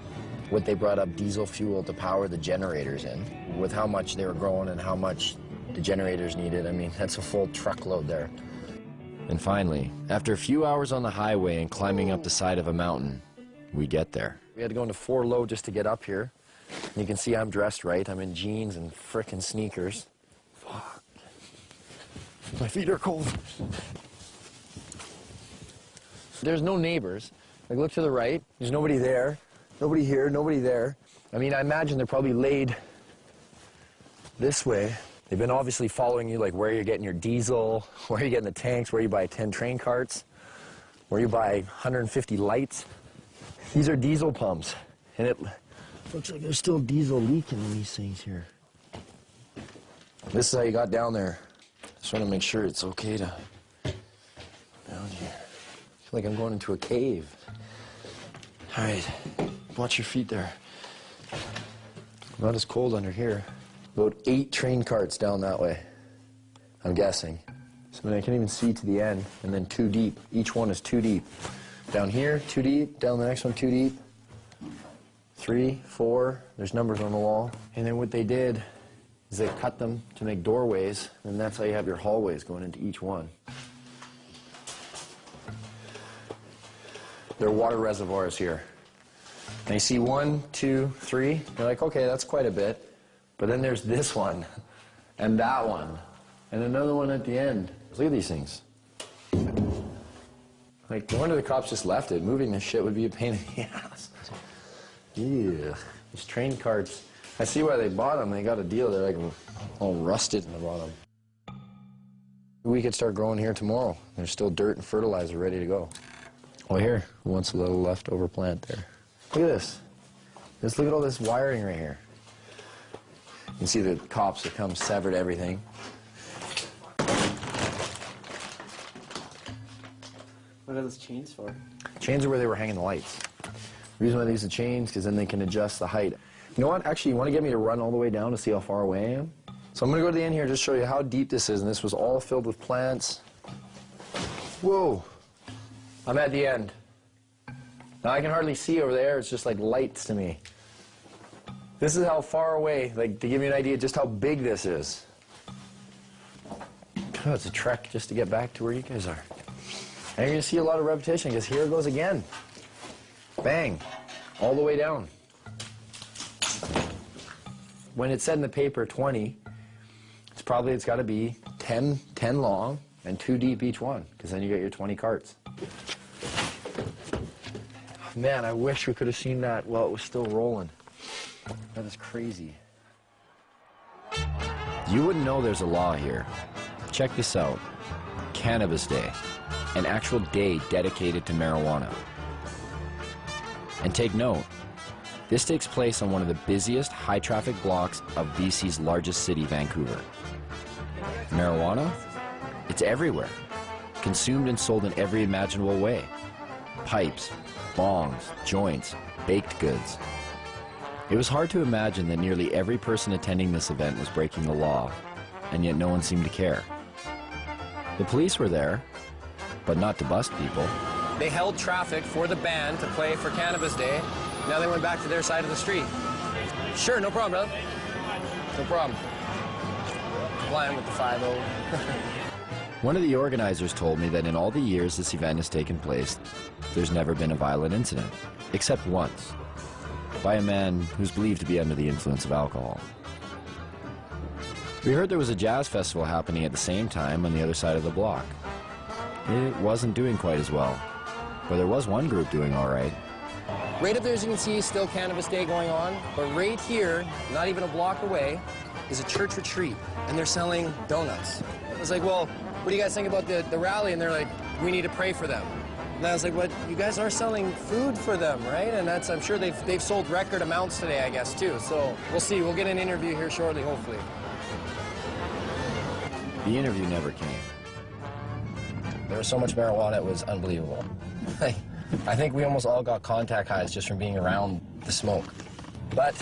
what they brought up diesel fuel to power the generators in. With how much they were growing and how much the generators needed, I mean, that's a full truckload there. And finally, after a few hours on the highway and climbing up the side of a mountain, we get there. We had to go into four low just to get up here. You can see I'm dressed right. I'm in jeans and frickin' sneakers. Fuck. My feet are cold. There's no neighbors. Like, look to the right. There's nobody there. Nobody here, nobody there. I mean, I imagine they're probably laid this way. They've been obviously following you, like where you're getting your diesel, where you're getting the tanks, where you buy 10 train carts, where you buy 150 lights. These are diesel pumps, and it looks like there's still diesel leaking in these things here. This is how you got down there. Just want to make sure it's okay to down here. I feel like I'm going into a cave. All right, watch your feet there. Not as cold under here. About eight train carts down that way, I'm guessing. So I, mean, I can even see to the end, and then two deep. Each one is two deep. Down here, two deep. Down the next one, two deep. Three, four. There's numbers on the wall. And then what they did is they cut them to make doorways, and that's how you have your hallways going into each one. There are water reservoirs here. And you see one, two, three. You're like, okay, that's quite a bit. But then there's this one, and that one, and another one at the end. Look at these things. Like, no wonder the cops just left it. Moving this shit would be a pain in the ass. Yeah. These train carts. I see why they bought them. They got a deal. They're like all rusted in the bottom. We could start growing here tomorrow. There's still dirt and fertilizer ready to go. Oh, here, who wants a little leftover plant there? Look at this. Just look at all this wiring right here. You can see the cops have come, severed everything. What are those chains for? Chains are where they were hanging the lights. The reason why they use the chains, is because then they can adjust the height. You know what? Actually, you want to get me to run all the way down to see how far away I am? So I'm going to go to the end here and just show you how deep this is. And this was all filled with plants. Whoa. I'm at the end. Now I can hardly see over there. It's just like lights to me. This is how far away, like to give you an idea just how big this is. Oh, it's a trek just to get back to where you guys are. And you're going to see a lot of repetition because here it goes again. Bang. All the way down. When it said in the paper 20, it's probably, it's got to be 10, 10 long and two deep each one because then you get your 20 carts. Man, I wish we could have seen that while it was still rolling. That is crazy. You wouldn't know there's a law here. Check this out. Cannabis Day. An actual day dedicated to marijuana. And take note, this takes place on one of the busiest high-traffic blocks of BC's largest city, Vancouver. Marijuana? It's everywhere. Consumed and sold in every imaginable way. Pipes, bongs, joints, baked goods. It was hard to imagine that nearly every person attending this event was breaking the law, and yet no one seemed to care. The police were there, but not to bust people. They held traffic for the band to play for Cannabis Day. Now they went back to their side of the street. Sure, no problem, brother. No problem. Flying with the 5 One of the organizers told me that in all the years this event has taken place, there's never been a violent incident, except once, by a man who's believed to be under the influence of alcohol. We heard there was a jazz festival happening at the same time on the other side of the block. It wasn't doing quite as well, but there was one group doing all right. Right up there, as you can see, is still Cannabis Day going on. But right here, not even a block away, is a church retreat, and they're selling donuts. I was like, well, what do you guys think about the, the rally? And they're like, we need to pray for them. And I was like, what? You guys are selling food for them, right? And that's, I'm sure they've, they've sold record amounts today, I guess, too. So we'll see. We'll get an interview here shortly, hopefully. The interview never came. There was so much marijuana, it was unbelievable. I think we almost all got contact highs just from being around the smoke. But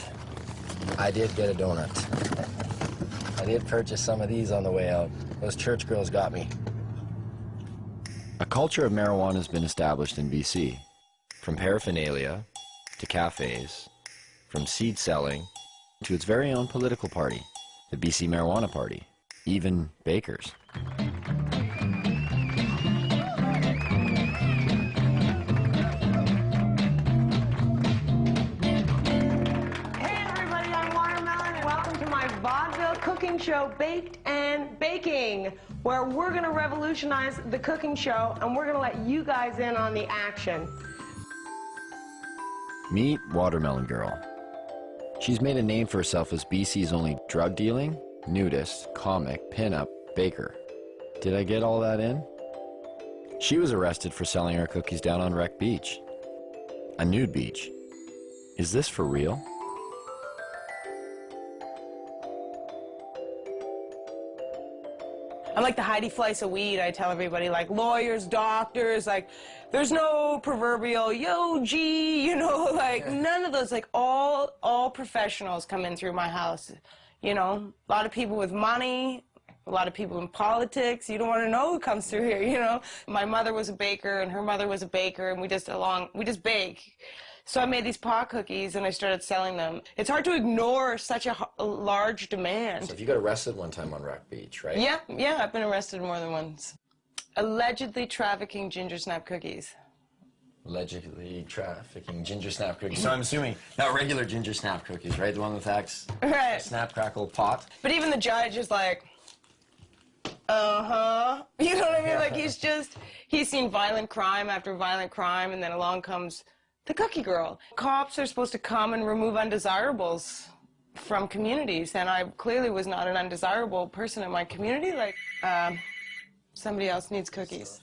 I did get a donut. Did purchase some of these on the way out. Those church girls got me. A culture of marijuana has been established in BC, from paraphernalia to cafes, from seed selling to its very own political party, the BC Marijuana Party, even bakers. Cooking show, Baked and Baking, where we're going to revolutionize the cooking show and we're going to let you guys in on the action. Meet Watermelon Girl. She's made a name for herself as BC's only drug dealing, nudist, comic, pinup, baker. Did I get all that in? She was arrested for selling her cookies down on Wreck Beach. A nude beach. Is this for real? I'm like the Heidi Fleiss of weed. I tell everybody, like lawyers, doctors, like there's no proverbial yo G, you know, like none of those. Like all all professionals come in through my house. You know, a lot of people with money, a lot of people in politics. You don't want to know who comes through here. You know, my mother was a baker and her mother was a baker, and we just along we just bake. So I made these pot cookies and I started selling them. It's hard to ignore such a large demand. So if you got arrested one time on Rock Beach, right? Yeah, yeah, I've been arrested more than once. Allegedly trafficking ginger snap cookies. Allegedly trafficking ginger snap cookies. So I'm assuming not regular ginger snap cookies, right? The one with X Right. snap crackle pot. But even the judge is like, uh huh. You know what I mean? Like he's just, he's seen violent crime after violent crime, and then along comes the cookie girl. Cops are supposed to come and remove undesirables from communities, and I clearly was not an undesirable person in my community. Like, um, somebody else needs cookies.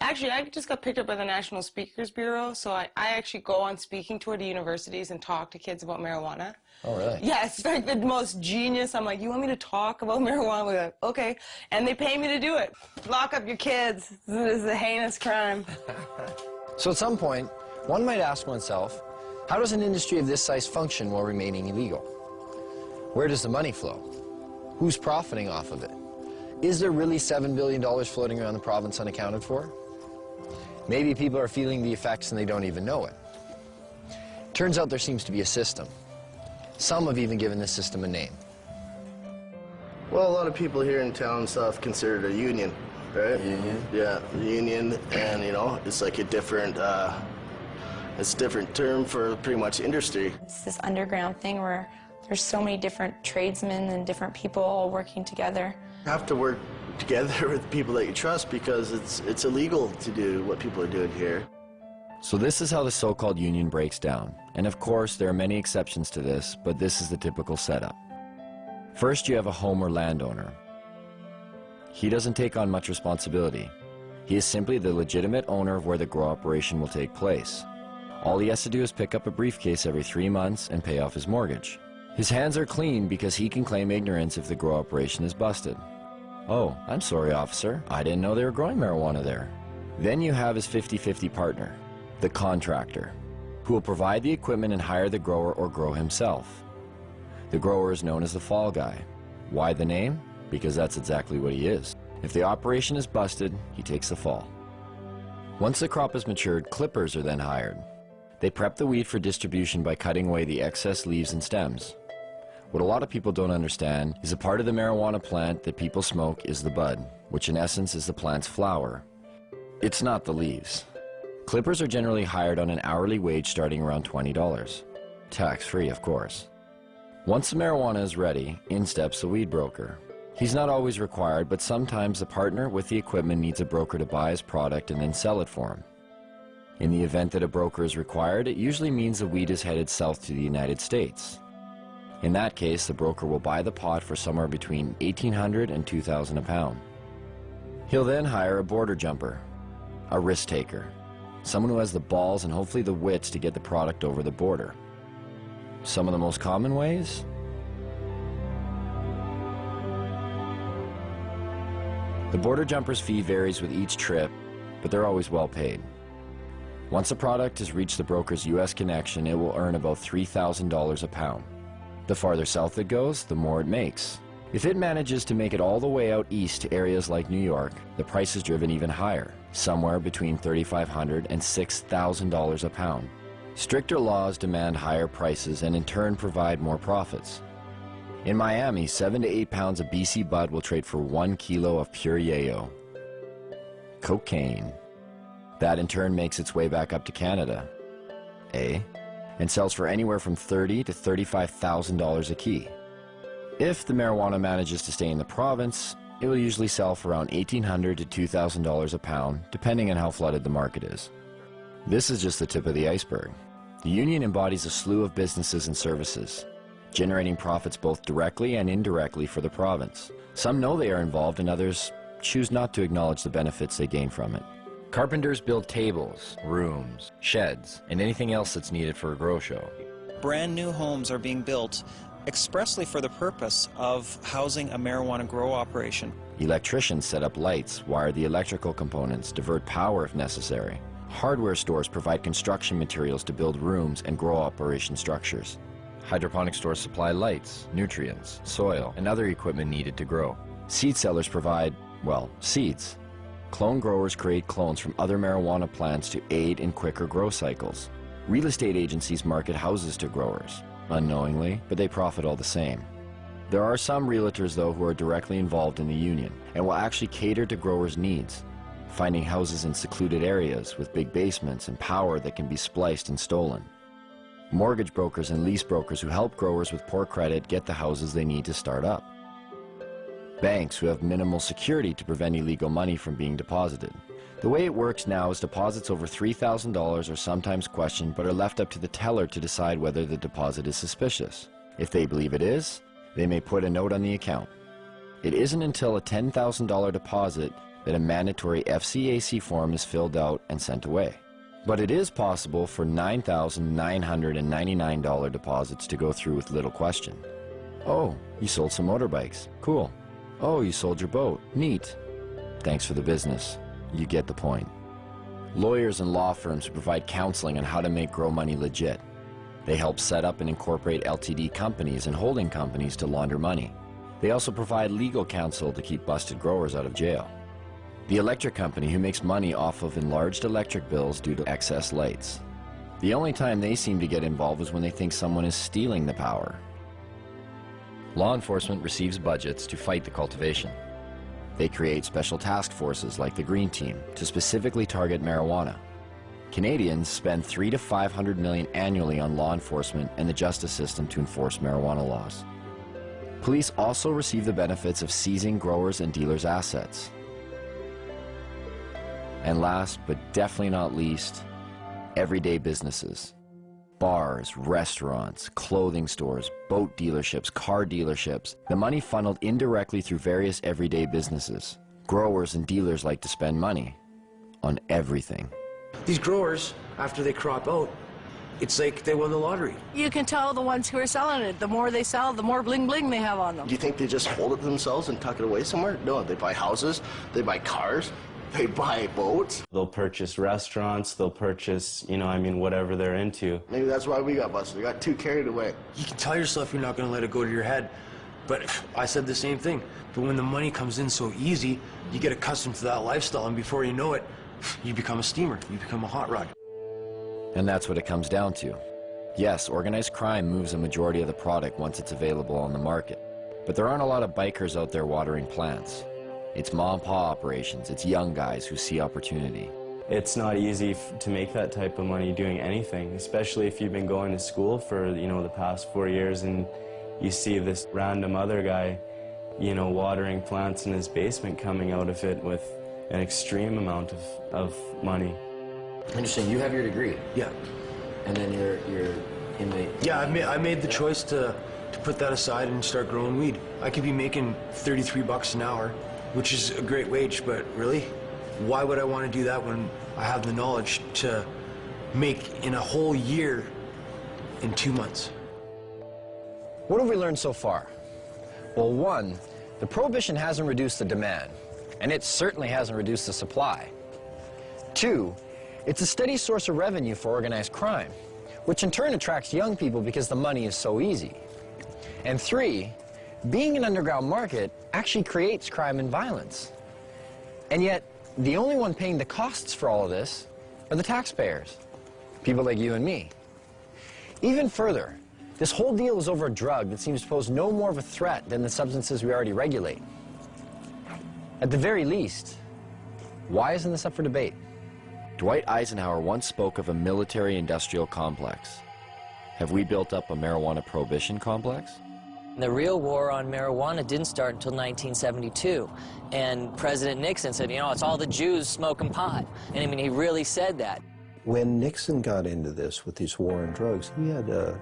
Actually, I just got picked up by the National Speakers Bureau, so I, I actually go on speaking tour to universities and talk to kids about marijuana. Oh, really? Yeah, like the most genius. I'm like, you want me to talk about marijuana? We're like, okay. And they pay me to do it. Lock up your kids. This is a heinous crime. So at some point, one might ask oneself, how does an industry of this size function while remaining illegal? Where does the money flow? Who's profiting off of it? Is there really $7 billion floating around the province unaccounted for? Maybe people are feeling the effects and they don't even know it. Turns out there seems to be a system. Some have even given this system a name. Well, a lot of people here in town and stuff consider it a union, right? Union? Yeah, union, and you know, it's like a different, uh, it's a different term for pretty much industry. It's this underground thing where there's so many different tradesmen and different people all working together. You have to work together with people that you trust because it's it's illegal to do what people are doing here. So this is how the so-called union breaks down. And of course, there are many exceptions to this, but this is the typical setup. First, you have a home or landowner. He doesn't take on much responsibility. He is simply the legitimate owner of where the grow operation will take place. All he has to do is pick up a briefcase every three months and pay off his mortgage. His hands are clean because he can claim ignorance if the grow operation is busted. Oh, I'm sorry, officer. I didn't know they were growing marijuana there. Then you have his 50-50 partner, the contractor, who will provide the equipment and hire the grower or grow himself. The grower is known as the fall guy. Why the name? Because that's exactly what he is. If the operation is busted, he takes the fall. Once the crop is matured, clippers are then hired. They prep the weed for distribution by cutting away the excess leaves and stems. What a lot of people don't understand is a part of the marijuana plant that people smoke is the bud, which in essence is the plant's flower. It's not the leaves. Clippers are generally hired on an hourly wage starting around $20. Tax-free, of course. Once the marijuana is ready, in steps the weed broker. He's not always required, but sometimes the partner with the equipment needs a broker to buy his product and then sell it for him. In the event that a broker is required, it usually means the weed is headed south to the United States. In that case, the broker will buy the pot for somewhere between 1800 and 2000 a pound. He'll then hire a border jumper, a risk taker, someone who has the balls and hopefully the wits to get the product over the border. Some of the most common ways? The border jumper's fee varies with each trip, but they're always well paid. Once a product has reached the broker's U.S. connection, it will earn about $3,000 a pound. The farther south it goes, the more it makes. If it manages to make it all the way out east to areas like New York, the price is driven even higher, somewhere between $3,500 and $6,000 a pound. Stricter laws demand higher prices and in turn provide more profits. In Miami, 7 to 8 pounds of BC bud will trade for 1 kilo of pure yayo. Cocaine. That in turn makes its way back up to Canada. A, And sells for anywhere from 30 to $35,000 a key. If the marijuana manages to stay in the province, it will usually sell for around 1,800 to $2,000 a pound, depending on how flooded the market is. This is just the tip of the iceberg. The union embodies a slew of businesses and services, generating profits both directly and indirectly for the province. Some know they are involved and others choose not to acknowledge the benefits they gain from it. Carpenters build tables, rooms, sheds, and anything else that's needed for a grow show. Brand new homes are being built expressly for the purpose of housing a marijuana grow operation. Electricians set up lights, wire the electrical components, divert power if necessary. Hardware stores provide construction materials to build rooms and grow operation structures. Hydroponic stores supply lights, nutrients, soil, and other equipment needed to grow. Seed sellers provide, well, seeds. Clone growers create clones from other marijuana plants to aid in quicker grow cycles. Real estate agencies market houses to growers, unknowingly, but they profit all the same. There are some realtors, though, who are directly involved in the union and will actually cater to growers' needs, finding houses in secluded areas with big basements and power that can be spliced and stolen. Mortgage brokers and lease brokers who help growers with poor credit get the houses they need to start up. Banks who have minimal security to prevent illegal money from being deposited. The way it works now is deposits over $3,000 are sometimes questioned but are left up to the teller to decide whether the deposit is suspicious. If they believe it is, they may put a note on the account. It isn't until a $10,000 deposit that a mandatory FCAC form is filled out and sent away. But it is possible for $9,999 deposits to go through with little question. Oh, you sold some motorbikes. Cool. Oh, you sold your boat. Neat. Thanks for the business. You get the point. Lawyers and law firms provide counseling on how to make grow money legit. They help set up and incorporate LTD companies and holding companies to launder money. They also provide legal counsel to keep busted growers out of jail. The electric company who makes money off of enlarged electric bills due to excess lights. The only time they seem to get involved is when they think someone is stealing the power. Law enforcement receives budgets to fight the cultivation. They create special task forces like the Green Team to specifically target marijuana. Canadians spend 3 to 500 million annually on law enforcement and the justice system to enforce marijuana laws. Police also receive the benefits of seizing growers and dealers' assets. And last, but definitely not least, everyday businesses. Bars, restaurants, clothing stores, boat dealerships, car dealerships. The money funneled indirectly through various everyday businesses. Growers and dealers like to spend money on everything. These growers, after they crop out, it's like they won the lottery. You can tell the ones who are selling it. The more they sell, the more bling bling they have on them. Do you think they just hold it themselves and tuck it away somewhere? No, they buy houses, they buy cars, they buy boats. They'll purchase restaurants, they'll purchase, you know, I mean, whatever they're into. Maybe that's why we got busted. We got too carried away. You can tell yourself you're not going to let it go to your head. But I said the same thing. But when the money comes in so easy, you get accustomed to that lifestyle, and before you know it, you become a steamer, you become a hot rod. And that's what it comes down to. Yes, organized crime moves a majority of the product once it's available on the market. But there aren't a lot of bikers out there watering plants. It's mom and pa operations, it's young guys who see opportunity. It's not easy to make that type of money doing anything, especially if you've been going to school for, you know, the past four years and you see this random other guy, you know, watering plants in his basement coming out of it with an extreme amount of, of money. Interesting. You have your degree. Yeah. And then you're you're in the. Yeah, I made I made the choice to to put that aside and start growing weed. I could be making 33 bucks an hour, which is a great wage, but really, why would I want to do that when I have the knowledge to make in a whole year in two months? What have we learned so far? Well, one, the prohibition hasn't reduced the demand, and it certainly hasn't reduced the supply. Two, it's a steady source of revenue for organized crime, which in turn attracts young people because the money is so easy. And three, being an underground market actually creates crime and violence. And yet, the only one paying the costs for all of this are the taxpayers, people like you and me. Even further, this whole deal is over a drug that seems to pose no more of a threat than the substances we already regulate. At the very least, why isn't this up for debate? Dwight Eisenhower once spoke of a military-industrial complex. Have we built up a marijuana prohibition complex? The real war on marijuana didn't start until 1972. And President Nixon said, you know, it's all the Jews smoking pot. And I mean, he really said that. When Nixon got into this with these war on drugs, he had uh,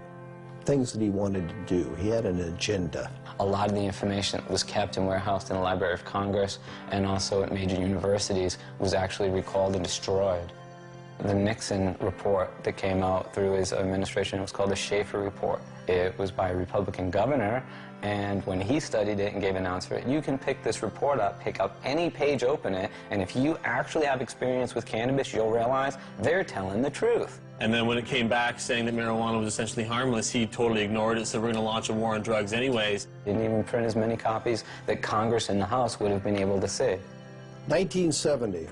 things that he wanted to do. He had an agenda. A lot of the information that was kept and warehoused in the Library of Congress and also at major universities was actually recalled and destroyed. The Nixon report that came out through his administration. It was called the Shafer Report. It was by a Republican governor, and when he studied it and gave an answer, it you can pick this report up, pick up any page, open it, and if you actually have experience with cannabis, you'll realize they're telling the truth. And then when it came back saying that marijuana was essentially harmless, he totally ignored it, so we're going to launch a war on drugs anyways. Didn't even print as many copies that Congress and the House would have been able to see. 1970,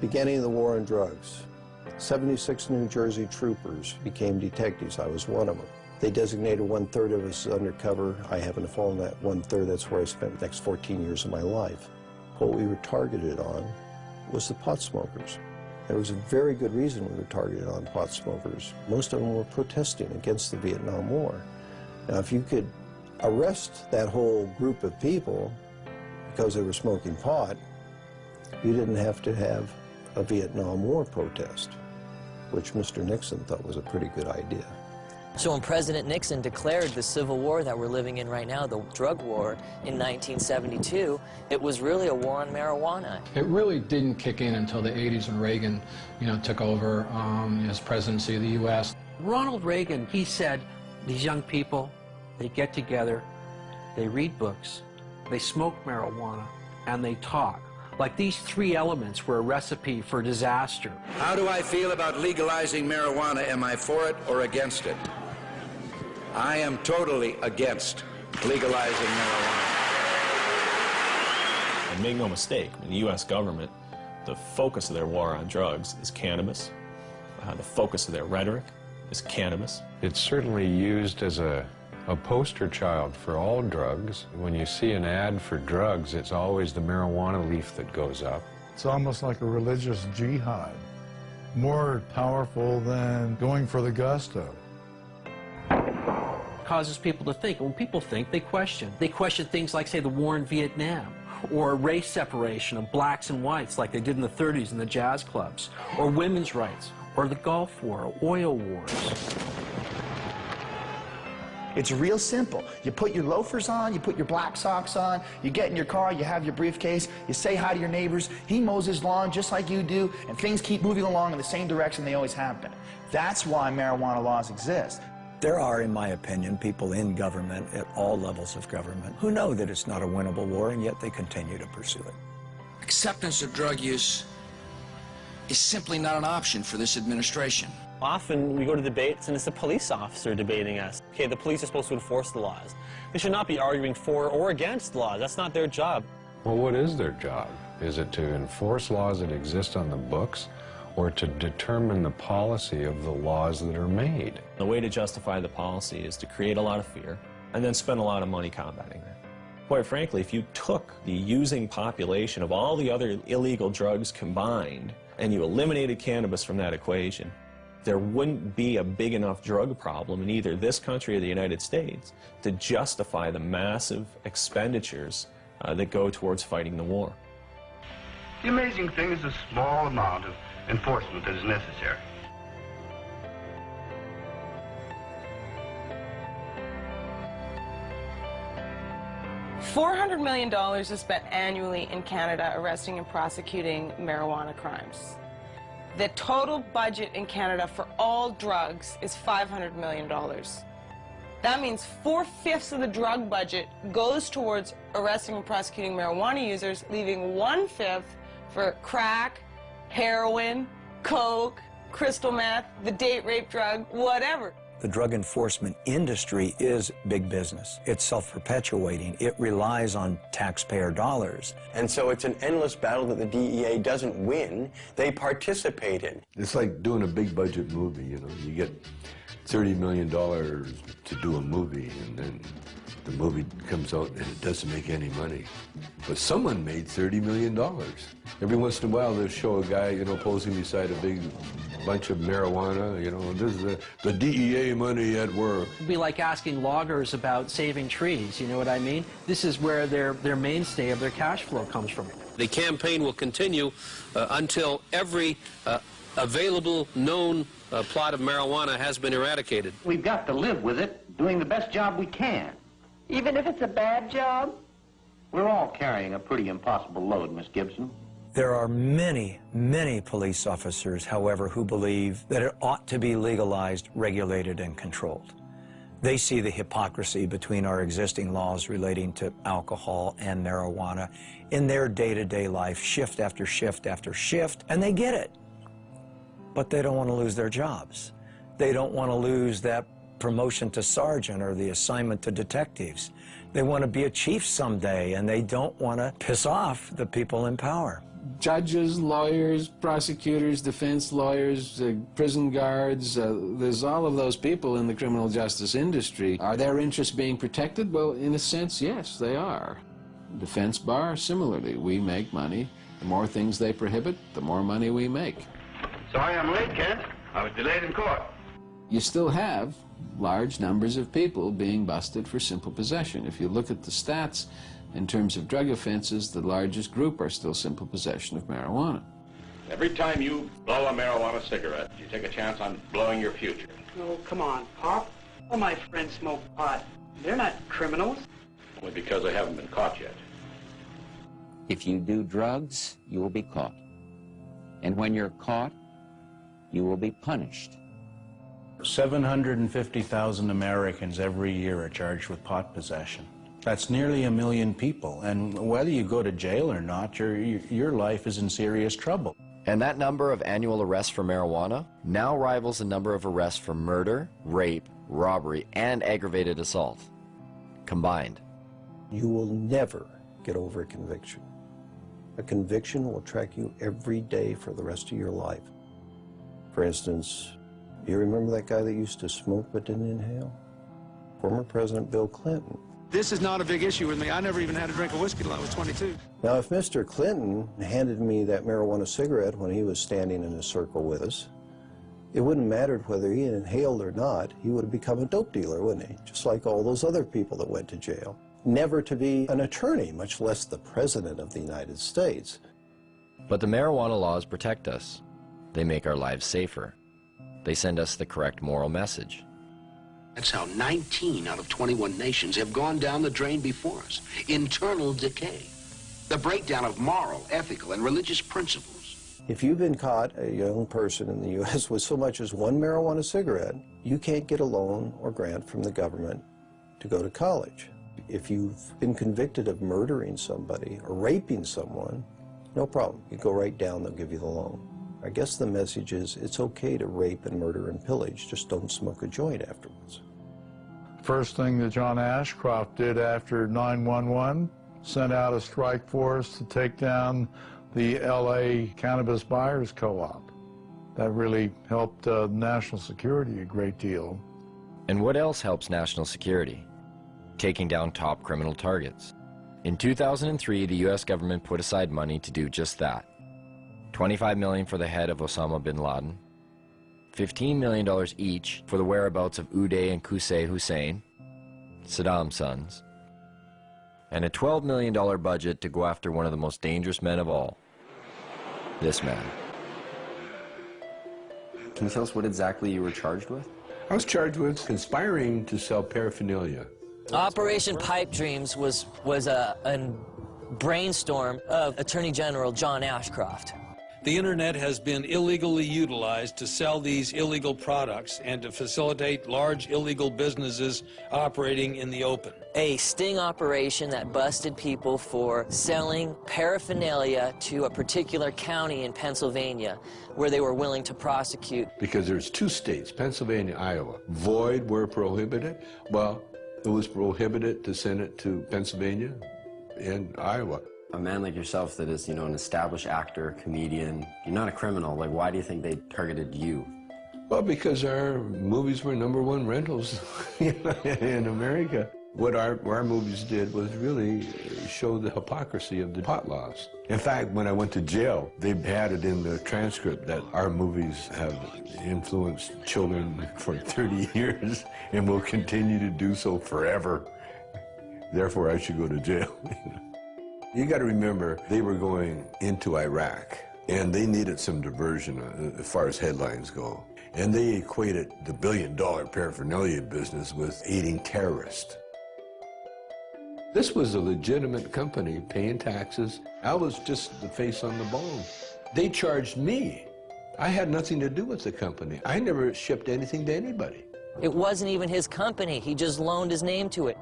beginning of the war on drugs. 76 New Jersey troopers became detectives. I was one of them. They designated one-third of us undercover. I happen to fall in that one-third. That's where I spent the next 14 years of my life. What we were targeted on was the pot smokers. There was a very good reason we were targeted on pot smokers. Most of them were protesting against the Vietnam War. Now, if you could arrest that whole group of people because they were smoking pot, you didn't have to have a Vietnam War protest, which Mr. Nixon thought was a pretty good idea. So when President Nixon declared the civil war that we're living in right now, the drug war, in 1972, it was really a war on marijuana. It really didn't kick in until the 80s when Reagan, you know, took over um, his presidency of the U.S. Ronald Reagan, he said, these young people, they get together, they read books, they smoke marijuana, and they talk. Like these three elements were a recipe for disaster. How do I feel about legalizing marijuana? Am I for it or against it? I am totally against legalizing marijuana. And make no mistake, in the U.S. government, the focus of their war on drugs is cannabis. Uh, the focus of their rhetoric is cannabis. It's certainly used as a, a poster child for all drugs. When you see an ad for drugs, it's always the marijuana leaf that goes up. It's almost like a religious jihad, more powerful than going for the gusto causes people to think. When people think, they question. They question things like, say, the war in Vietnam, or race separation of blacks and whites like they did in the 30s in the jazz clubs, or women's rights, or the Gulf War, oil wars. It's real simple. You put your loafers on, you put your black socks on, you get in your car, you have your briefcase, you say hi to your neighbors, he mows his lawn just like you do, and things keep moving along in the same direction they always have been. That's why marijuana laws exist. There are, in my opinion, people in government at all levels of government who know that it's not a winnable war, and yet they continue to pursue it. Acceptance of drug use is simply not an option for this administration. Often we go to debates and it's a police officer debating us. Okay, the police are supposed to enforce the laws. They should not be arguing for or against laws. That's not their job. Well, what is their job? Is it to enforce laws that exist on the books or to determine the policy of the laws that are made? The way to justify the policy is to create a lot of fear and then spend a lot of money combating that. Quite frankly, if you took the using population of all the other illegal drugs combined and you eliminated cannabis from that equation, there wouldn't be a big enough drug problem in either this country or the United States to justify the massive expenditures uh, that go towards fighting the war. The amazing thing is the small amount of enforcement that is necessary. $400 million is spent annually in Canada arresting and prosecuting marijuana crimes. The total budget in Canada for all drugs is $500 million. That means four-fifths of the drug budget goes towards arresting and prosecuting marijuana users, leaving one-fifth for crack, heroin, coke, crystal meth, the date rape drug, whatever. The drug enforcement industry is big business. It's self-perpetuating. It relies on taxpayer dollars. And so it's an endless battle that the DEA doesn't win, they participate in. It's like doing a big budget movie, you know. You get $30 million to do a movie, and then the movie comes out and it doesn't make any money. But someone made $30 million. Every once in a while, they'll show a guy, you know, posing beside a big bunch of marijuana, you know, this is the, the DEA money at work. It'd be like asking loggers about saving trees, you know what I mean? This is where their, their mainstay of their cash flow comes from. The campaign will continue uh, until every uh, available known uh, plot of marijuana has been eradicated. We've got to live with it, doing the best job we can. Even if it's a bad job? We're all carrying a pretty impossible load, Miss Gibson. There are many, many police officers, however, who believe that it ought to be legalized, regulated, and controlled. They see the hypocrisy between our existing laws relating to alcohol and marijuana in their day-to-day life, shift after shift after shift, and they get it. But they don't want to lose their jobs. They don't want to lose that promotion to sergeant or the assignment to detectives. They want to be a chief someday, and they don't want to piss off the people in power. Judges, lawyers, prosecutors, defense lawyers, uh, prison guards, uh, there's all of those people in the criminal justice industry. Are their interests being protected? Well, in a sense, yes, they are. Defense bar, similarly, we make money. The more things they prohibit, the more money we make. Sorry I'm late, Kent. I was delayed in court. You still have large numbers of people being busted for simple possession. If you look at the stats, in terms of drug offenses, the largest group are still simple possession of marijuana. Every time you blow a marijuana cigarette, you take a chance on blowing your future. Oh, come on, Pop. All my friends smoke pot. They're not criminals. Only because they haven't been caught yet. If you do drugs, you will be caught. And when you're caught, you will be punished. 750,000 Americans every year are charged with pot possession. That's nearly a million people, and whether you go to jail or not, your, your life is in serious trouble. And that number of annual arrests for marijuana now rivals the number of arrests for murder, rape, robbery, and aggravated assault combined. You will never get over a conviction. A conviction will track you every day for the rest of your life. For instance, you remember that guy that used to smoke but didn't inhale? Former President Bill Clinton. This is not a big issue with me. I never even had a drink of whiskey till I was 22. Now, if Mr. Clinton handed me that marijuana cigarette when he was standing in a circle with us, it wouldn't matter whether he inhaled or not. He would have become a dope dealer, wouldn't he? Just like all those other people that went to jail. Never to be an attorney, much less the President of the United States. But the marijuana laws protect us. They make our lives safer. They send us the correct moral message. That's how 19 out of 21 nations have gone down the drain before us. Internal decay. The breakdown of moral, ethical, and religious principles. If you've been caught, a young person in the U.S., with so much as one marijuana cigarette, you can't get a loan or grant from the government to go to college. If you've been convicted of murdering somebody or raping someone, no problem. You go right down, they'll give you the loan. I guess the message is it's okay to rape and murder and pillage, just don't smoke a joint afterwards. First thing that John Ashcroft did after 911, sent out a strike force to take down the LA Cannabis Buyers Co-op. That really helped uh, national security a great deal. And what else helps national security? Taking down top criminal targets. In 2003, the US government put aside money to do just that. 25 million for the head of Osama bin Laden, $15 million each for the whereabouts of Uday and Qusay Hussein, Saddam's sons, and a $12 million budget to go after one of the most dangerous men of all, this man. Can you tell us what exactly you were charged with? I was charged with conspiring to sell paraphernalia. Operation Pipe Dreams was, was a, a brainstorm of Attorney General John Ashcroft. The internet has been illegally utilized to sell these illegal products and to facilitate large illegal businesses operating in the open. A sting operation that busted people for selling paraphernalia to a particular county in Pennsylvania where they were willing to prosecute. Because there's two states, Pennsylvania, Iowa. Void were prohibited. Well, it was prohibited to send it to Pennsylvania and Iowa. A man like yourself that is, you know, an established actor, comedian, you're not a criminal. Like, why do you think they targeted you? Well, because our movies were number one rentals in America. What our, our movies did was really show the hypocrisy of the pot laws. In fact, when I went to jail, they had it in the transcript that our movies have influenced children for 30 years and will continue to do so forever. Therefore, I should go to jail. You got to remember, they were going into Iraq, and they needed some diversion uh, as far as headlines go. And they equated the billion-dollar paraphernalia business with aiding terrorists. This was a legitimate company paying taxes. I was just the face on the bone. They charged me. I had nothing to do with the company. I never shipped anything to anybody. It wasn't even his company. He just loaned his name to it.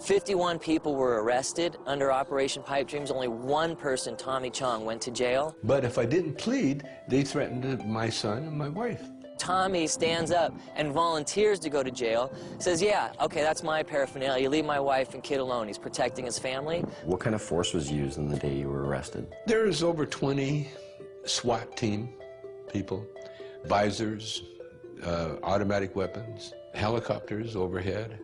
51 people were arrested under Operation Pipe Dreams. Only one person, Tommy Chong, went to jail. But if I didn't plead, they threatened my son and my wife. Tommy stands up and volunteers to go to jail, says, yeah, okay, that's my paraphernalia. You leave my wife and kid alone. He's protecting his family. What kind of force was used on the day you were arrested? There's over 20 SWAT team people, visors, uh, automatic weapons, helicopters overhead.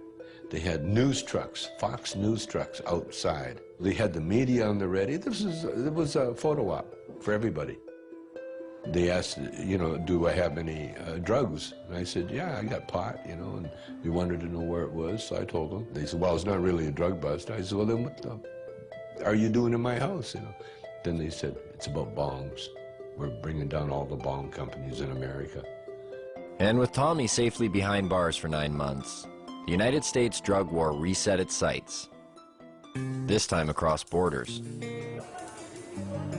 They had news trucks, Fox news trucks outside. They had the media on the ready. This was, it was a photo op for everybody. They asked, you know, do I have any uh, drugs? And I said, yeah, I got pot, you know, and they wanted to know where it was, so I told them. They said, well, it's not really a drug bust. I said, well, then what the are you doing in my house, you know? Then they said, it's about bongs. We're bringing down all the bong companies in America. And with Tommy safely behind bars for nine months, the United States drug war reset its sights, this time across borders.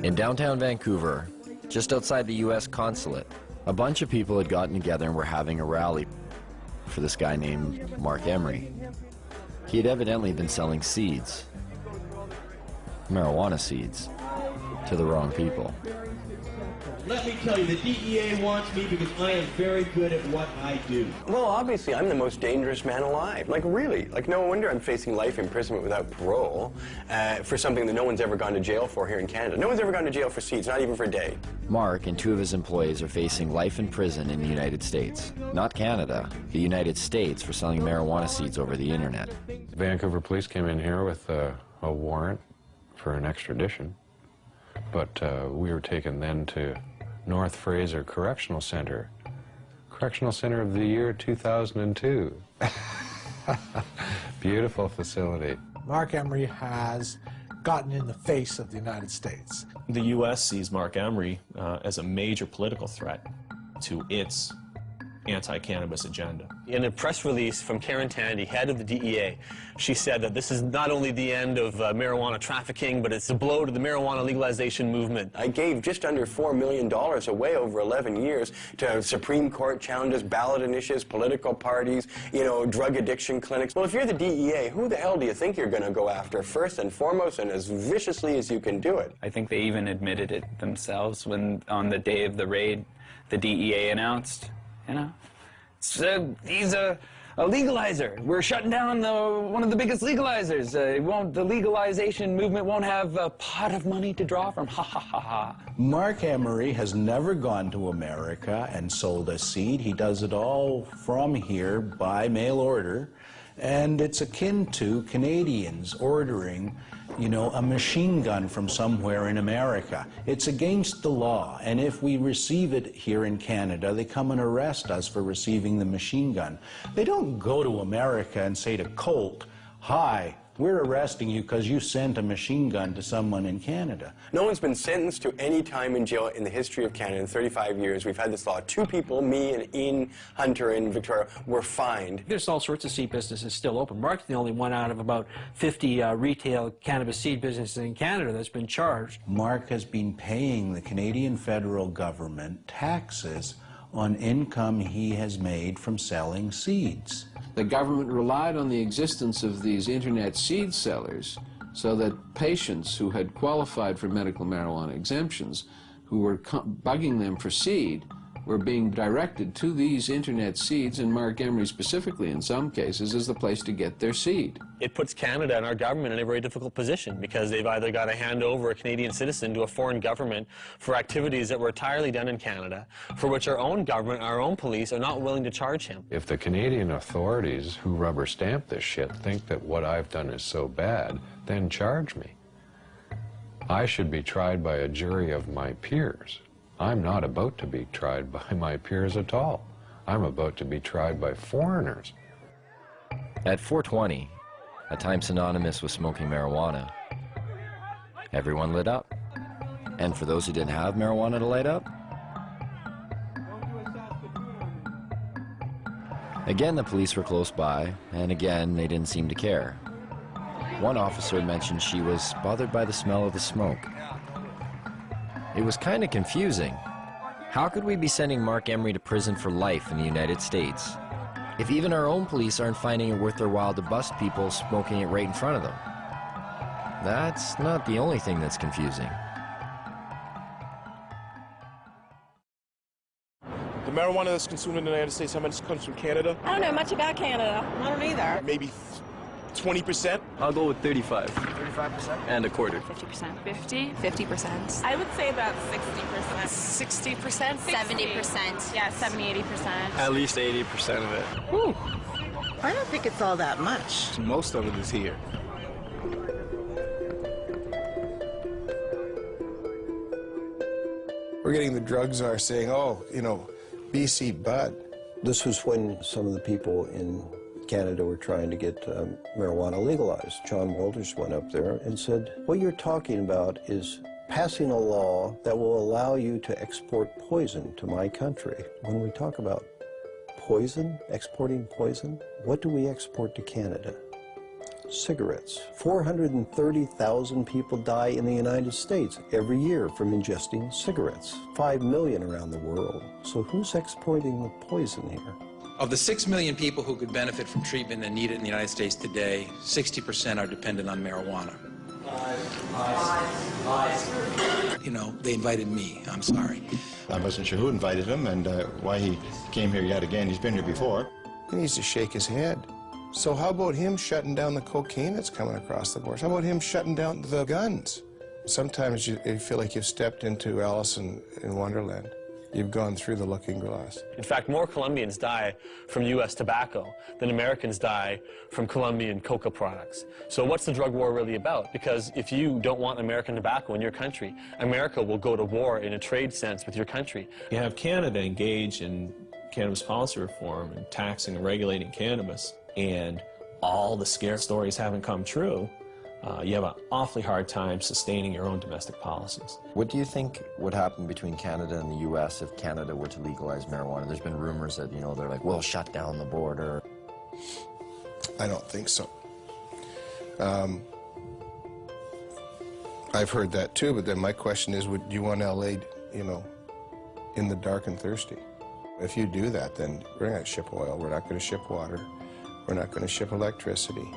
In downtown Vancouver, just outside the U.S. consulate, a bunch of people had gotten together and were having a rally for this guy named Marc Emery. He had evidently been selling seeds, marijuana seeds, to the wrong people. Let me tell you, the DEA wants me because I am very good at what I do. Well, obviously, I'm the most dangerous man alive. Like, really. Like, no wonder I'm facing life imprisonment without parole uh, for something that no one's ever gone to jail for here in Canada. No one's ever gone to jail for seeds, not even for a day. Marc and two of his employees are facing life in prison in the United States. Not Canada, the United States for selling marijuana seeds over the internet. Vancouver police came in here with a, a warrant for an extradition, but uh, we were taken then to North Fraser Correctional Center. Correctional Center of the year 2002. Beautiful facility. Marc Emery has gotten in the face of the United States. The U.S. sees Marc Emery uh, as a major political threat to its anti-cannabis agenda. In a press release from Karen Tandy, head of the DEA, she said that this is not only the end of uh, marijuana trafficking, but it's a blow to the marijuana legalization movement. I gave just under $4 million away over 11 years to Supreme Court challenges, ballot initiatives, political parties, you know, drug addiction clinics. Well, if you're the DEA, who the hell do you think you're going to go after first and foremost and as viciously as you can do it? I think they even admitted it themselves when on the day of the raid, the DEA announced, you know, so he's a, a legalizer. We're shutting down the, one of the biggest legalizers. Uh, it won't, the legalization movement won't have a pot of money to draw from. Ha ha ha ha. Marc Emery has never gone to America and sold a seed. He does it all from here by mail order. And it's akin to Canadians ordering you know, a machine gun from somewhere in America. It's against the law, and if we receive it here in Canada, they come and arrest us for receiving the machine gun. They don't go to America and say to Colt, hi, we're arresting you because you sent a machine gun to someone in Canada. No one's been sentenced to any time in jail in the history of Canada in 35 years. We've had this law. Two people, me and Ian Hunter in Victoria, were fined. There's all sorts of seed businesses still open. Marc's the only one out of about 50 uh, retail cannabis seed businesses in Canada that's been charged. Marc has been paying the Canadian federal government taxes on income he has made from selling seeds. The government relied on the existence of these internet seed sellers so that patients who had qualified for medical marijuana exemptions, who were bugging them for seed, were being directed to these internet seeds, and Marc Emery specifically in some cases is the place to get their seed. It puts Canada and our government in a very difficult position because they've either got to hand over a Canadian citizen to a foreign government for activities that were entirely done in Canada, for which our own government, our own police are not willing to charge him. If the Canadian authorities who rubber stamp this shit think that what I've done is so bad, then charge me. I should be tried by a jury of my peers. I'm not about to be tried by my peers at all. I'm about to be tried by foreigners. At 420, a time synonymous with smoking marijuana, everyone lit up. And for those who didn't have marijuana to light up, Again, the police were close by, and again, they didn't seem to care. One officer mentioned she was bothered by the smell of the smoke. It was kind of confusing. How could we be sending Marc Emery to prison for life in the United States if even our own police aren't finding it worth their while to bust people smoking it right in front of them? That's not the only thing that's confusing. The marijuana that's consumed in the United States, how much comes from Canada? I don't know much about Canada. I don't either. Maybe 20%? I'll go with 35. 35%? And a quarter. 50%. 50? 50%. I would say about 60%. 60%? 70%. Yeah, 70, 80%. At least 80% of it. Whew. I don't think it's all that much. Most of it is here. We're getting the drug czar saying, oh, you know, BC Bud. This was when some of the people in Canada were trying to get um, marijuana legalized. John Walters went up there and said, what you're talking about is passing a law that will allow you to export poison to my country. When we talk about poison, exporting poison, what do we export to Canada? Cigarettes. 430,000 people die in the United States every year from ingesting cigarettes. 5 million around the world. So who's exporting the poison here? Of the 6 million people who could benefit from treatment and need it in the United States today, 60% are dependent on marijuana. You know, they invited me. I'm sorry. I wasn't sure who invited him and uh, why he came here yet again. He's been here before. He needs to shake his head. So how about him shutting down the cocaine that's coming across the border? How about him shutting down the guns? Sometimes you, you feel like you've stepped into Alice in, in Wonderland. You've gone through the looking glass. In fact, more Colombians die from U.S. tobacco than Americans die from Colombian coca products. So what's the drug war really about? Because if you don't want American tobacco in your country, America will go to war in a trade sense with your country. You have Canada engage in cannabis policy reform and taxing and regulating cannabis, and all the scare stories haven't come true, uh, you have an awfully hard time sustaining your own domestic policies. What do you think would happen between Canada and the U.S. if Canada were to legalize marijuana? There's been rumors that, you know, they're like, we'll shut down the border. I don't think so. Um, I've heard that too, but then my question is, would you want LA, you know, in the dark and thirsty? If you do that, then we're not going to ship oil, we're not going to ship water, we're not going to ship electricity.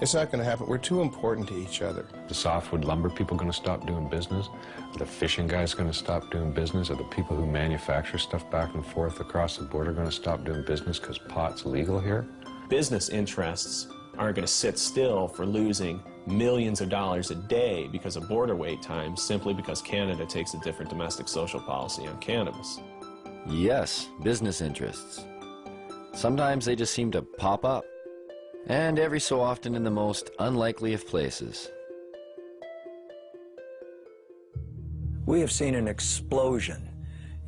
It's not going to happen. We're too important to each other. The softwood lumber people going to stop doing business? Are the fishing guys going to stop doing business? Are the people who manufacture stuff back and forth across the border going to stop doing business because pot's legal here? Business interests aren't going to sit still for losing millions of dollars a day because of border wait times simply because Canada takes a different domestic social policy on cannabis. Yes, business interests. Sometimes they just seem to pop up. And every so often in the most unlikely of places. We have seen an explosion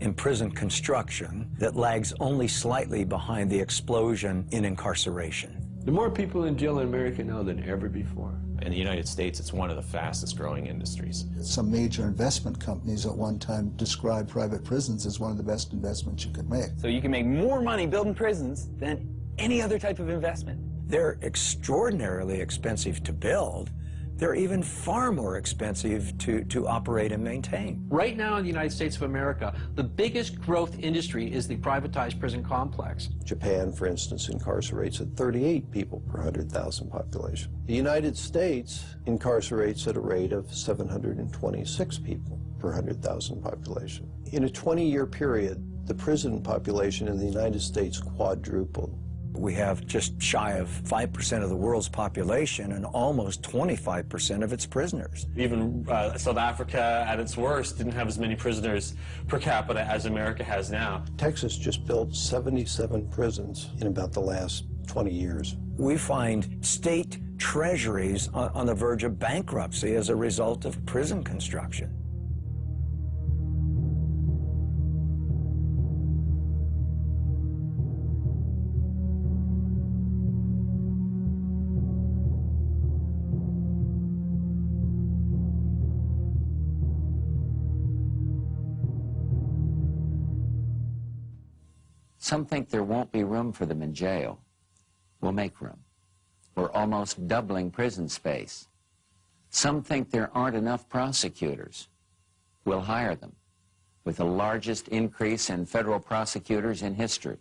in prison construction that lags only slightly behind the explosion in incarceration. There are more people in jail in America now than ever before. In the United States, it's one of the fastest growing industries. Some major investment companies at one time described private prisons as one of the best investments you could make. So you can make more money building prisons than any other type of investment. They're extraordinarily expensive to build. They're even far more expensive to, to operate and maintain. Right now in the United States of America, the biggest growth industry is the privatized prison complex. Japan, for instance, incarcerates at 38 people per 100,000 population. The United States incarcerates at a rate of 726 people per 100,000 population. In a 20-year period, the prison population in the United States quadrupled. We have just shy of 5% of the world's population and almost 25% of its prisoners. Even uh, South Africa, at its worst, didn't have as many prisoners per capita as America has now. Texas just built 77 prisons in about the last 20 years. We find state treasuries on, on the verge of bankruptcy as a result of prison construction. Some think there won't be room for them in jail. We'll make room. We're almost doubling prison space. Some think there aren't enough prosecutors. We'll hire them, with the largest increase in federal prosecutors in history.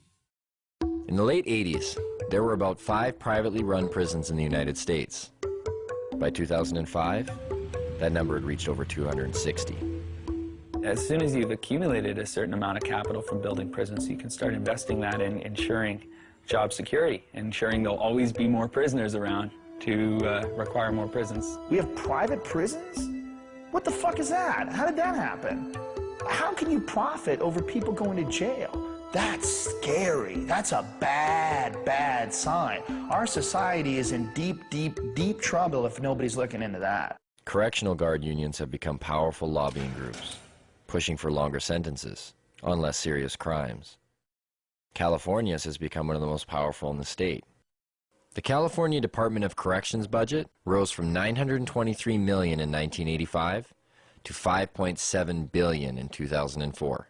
In the late 80s, there were about five privately run prisons in the United States. By 2005, that number had reached over 260. As soon as you've accumulated a certain amount of capital from building prisons, you can start investing that in ensuring job security, ensuring there'll always be more prisoners around to uh, require more prisons. We have private prisons? What the fuck is that? How did that happen? How can you profit over people going to jail? That's scary. That's a bad, bad sign. Our society is in deep, deep, deep trouble if nobody's looking into that. Correctional guard unions have become powerful lobbying groups, pushing for longer sentences on less serious crimes. California's has become one of the most powerful in the state. The California Department of Corrections budget rose from 923 million in 1985 to 5.7 billion in 2004.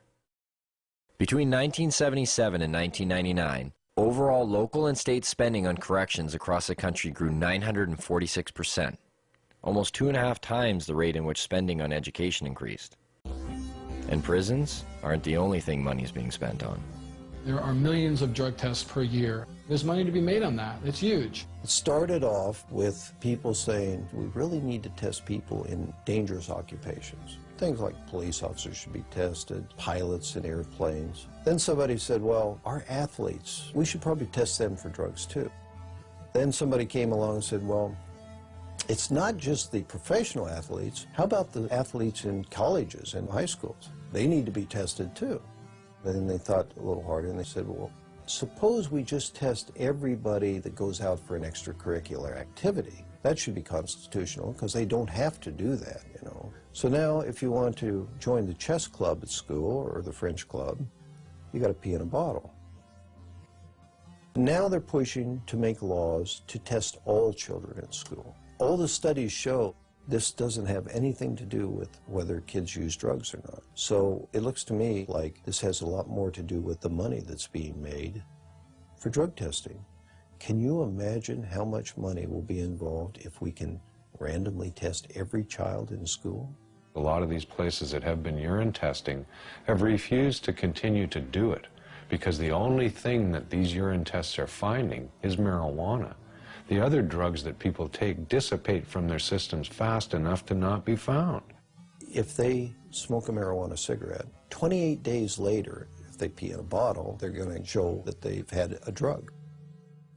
Between 1977 and 1999, overall local and state spending on corrections across the country grew 946 percent, almost two and a half times the rate in which spending on education increased. And prisons aren't the only thing money is being spent on. There are millions of drug tests per year. There's money to be made on that. It's huge. It started off with people saying, we really need to test people in dangerous occupations. Things like police officers should be tested, pilots in airplanes. Then somebody said, well, our athletes, we should probably test them for drugs too. Then somebody came along and said, well, it's not just the professional athletes. How about the athletes in colleges and high schools? They need to be tested too. Then they thought a little harder and they said, well, suppose we just test everybody that goes out for an extracurricular activity. That should be constitutional because they don't have to do that, you know. So now if you want to join the chess club at school or the French club, you got to pee in a bottle. Now they're pushing to make laws to test all children in school. All the studies show this doesn't have anything to do with whether kids use drugs or not. So it looks to me like this has a lot more to do with the money that's being made for drug testing. Can you imagine how much money will be involved if we can randomly test every child in school? A lot of these places that have been urine testing have refused to continue to do it because the only thing that these urine tests are finding is marijuana. The other drugs that people take dissipate from their systems fast enough to not be found. If they smoke a marijuana cigarette, 28 days later, if they pee in a bottle, they're going to show that they've had a drug.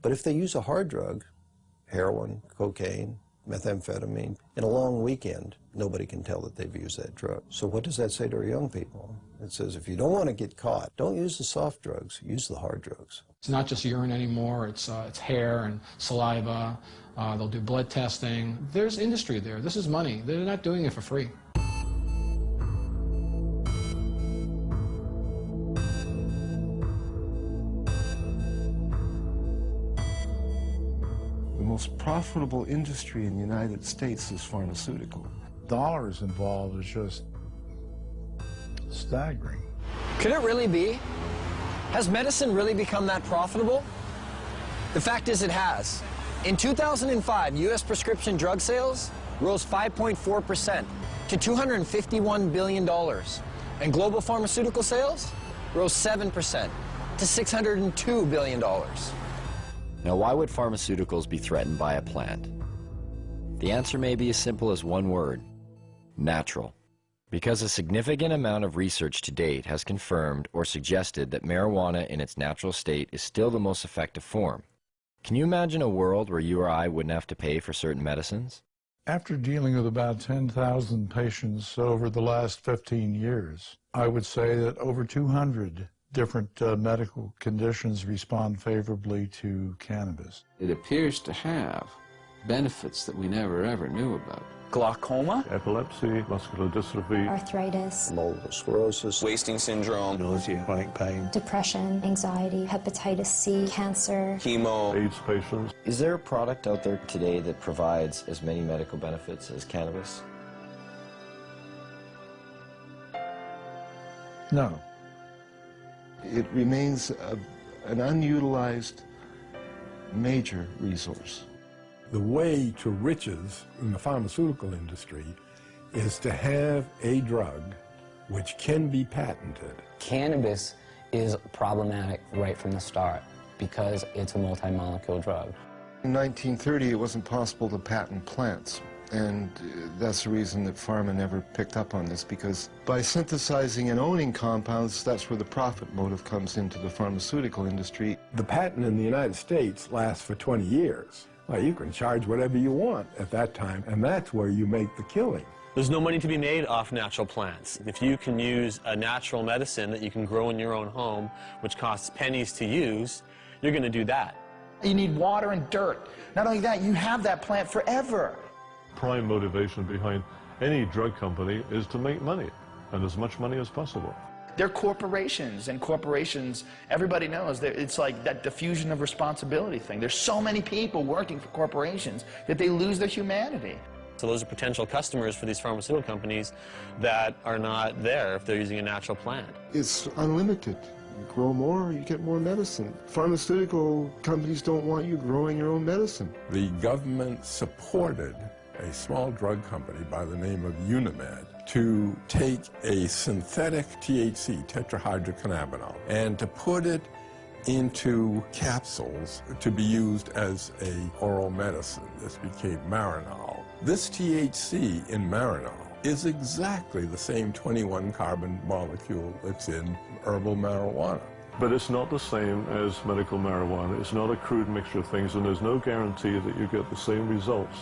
But if they use a hard drug, heroin, cocaine, methamphetamine, in a long weekend, nobody can tell that they've used that drug. So what does that say to our young people? It says if you don't want to get caught, don't use the soft drugs, use the hard drugs. It's not just urine anymore, it's, uh, it's hair and saliva. Uh, they'll do blood testing. There's industry there. This is money. They're not doing it for free. The most profitable industry in the United States is pharmaceutical. Dollars involved is just staggering. Could it really be? Has medicine really become that profitable? The fact is it has. In 2005, U.S. prescription drug sales rose 5.4% to $251 billion, and global pharmaceutical sales rose 7% to $602 billion. Now, why would pharmaceuticals be threatened by a plant? The answer may be as simple as one word, natural. Because a significant amount of research to date has confirmed or suggested that marijuana in its natural state is still the most effective form. Can you imagine a world where you or I wouldn't have to pay for certain medicines? After dealing with about 10,000 patients over the last 15 years, I would say that over 200 different uh, medical conditions respond favorably to cannabis. It appears to have benefits that we never ever knew about. Glaucoma? Epilepsy, muscular dystrophy, arthritis, multiple sclerosis, wasting syndrome, nausea, chronic pain, depression, anxiety, hepatitis C, cancer, chemo, AIDS patients. Is there a product out there today that provides as many medical benefits as cannabis? No. It remains a, an unutilized major resource. The way to riches in the pharmaceutical industry is to have a drug which can be patented. Cannabis is problematic right from the start because it's a multi-molecule drug. In 1930, it wasn't possible to patent plants. And uh, that's the reason that pharma never picked up on this, because by synthesizing and owning compounds, that's where the profit motive comes into the pharmaceutical industry. The patent in the United States lasts for 20 years. Well, you can charge whatever you want at that time, and that's where you make the killing. There's no money to be made off natural plants. If you can use a natural medicine that you can grow in your own home, which costs pennies to use, you're going to do that. You need water and dirt. Not only that, you have that plant forever. Prime motivation behind any drug company is to make money, and as much money as possible. They're corporations, and corporations, everybody knows that it's like that diffusion of responsibility thing. There's so many people working for corporations that they lose their humanity. So those are potential customers for these pharmaceutical companies that are not there if they're using a natural plant. It's unlimited. You grow more, you get more medicine. Pharmaceutical companies don't want you growing your own medicine. The government supported a small drug company by the name of Unimed to take a synthetic THC, tetrahydrocannabinol, and to put it into capsules to be used as a oral medicine. This became Marinol. This THC in Marinol is exactly the same 21 carbon molecule that's in herbal marijuana. But it's not the same as medical marijuana. It's not a crude mixture of things, and there's no guarantee that you get the same results.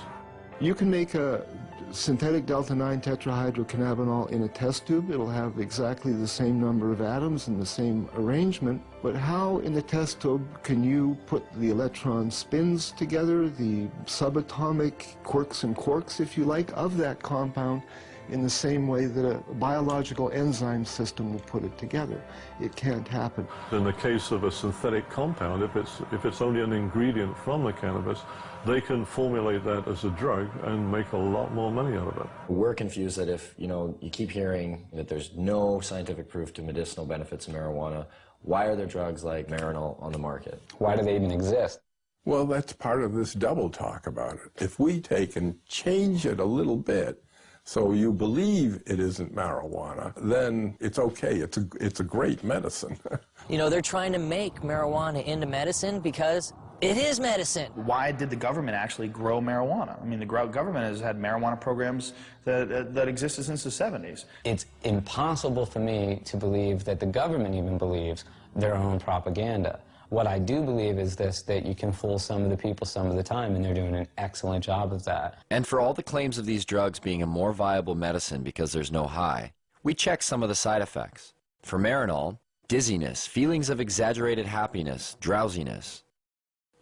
You can make a synthetic delta-9 tetrahydrocannabinol in a test tube. It'll have exactly the same number of atoms and the same arrangement. But how in the test tube can you put the electron spins together, the subatomic quirks and quarks, if you like, of that compound, in the same way that a biological enzyme system will put it together. It can't happen. In the case of a synthetic compound, if it's, if it's only an ingredient from the cannabis, they can formulate that as a drug and make a lot more money out of it. We're confused that if, you know, you keep hearing that there's no scientific proof to medicinal benefits of marijuana, why are there drugs like Marinol on the market? Why do they even exist? Well, that's part of this double talk about it. If we take and change it a little bit so you believe it isn't marijuana, then it's okay. It's a, it's a great medicine. you know, they're trying to make marijuana into medicine because it is medicine. Why did the government actually grow marijuana? I mean, the government has had marijuana programs that, uh, that existed since the 70s. It's impossible for me to believe that the government even believes their own propaganda. What I do believe is this, that you can fool some of the people some of the time, and they're doing an excellent job of that. And for all the claims of these drugs being a more viable medicine because there's no high, we check some of the side effects. For Marinol, dizziness, feelings of exaggerated happiness, drowsiness.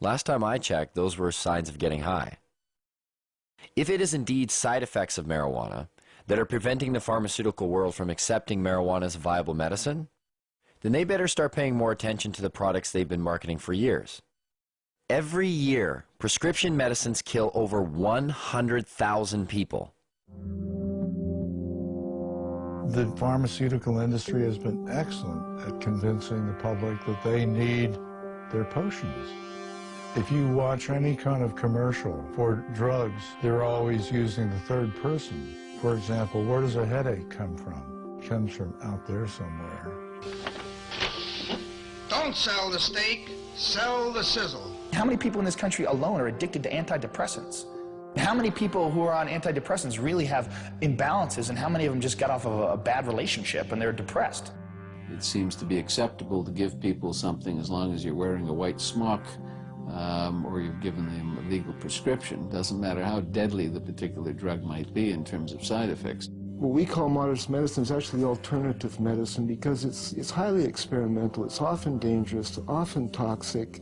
Last time I checked, those were signs of getting high. If it is indeed side effects of marijuana that are preventing the pharmaceutical world from accepting marijuana as a viable medicine, then they better start paying more attention to the products they've been marketing for years. Every year, prescription medicines kill over 100,000 people. The pharmaceutical industry has been excellent at convincing the public that they need their potions. If you watch any kind of commercial for drugs, they're always using the third person. For example, where does a headache come from? It comes from out there somewhere. Don't sell the steak, sell the sizzle. How many people in this country alone are addicted to antidepressants? How many people who are on antidepressants really have imbalances and how many of them just got off of a bad relationship and they're depressed? It seems to be acceptable to give people something as long as you're wearing a white smock um, or you've given them a legal prescription. Doesn't matter how deadly the particular drug might be in terms of side effects. What we call modernist medicine is actually alternative medicine because it's, it's highly experimental, it's often dangerous, often toxic,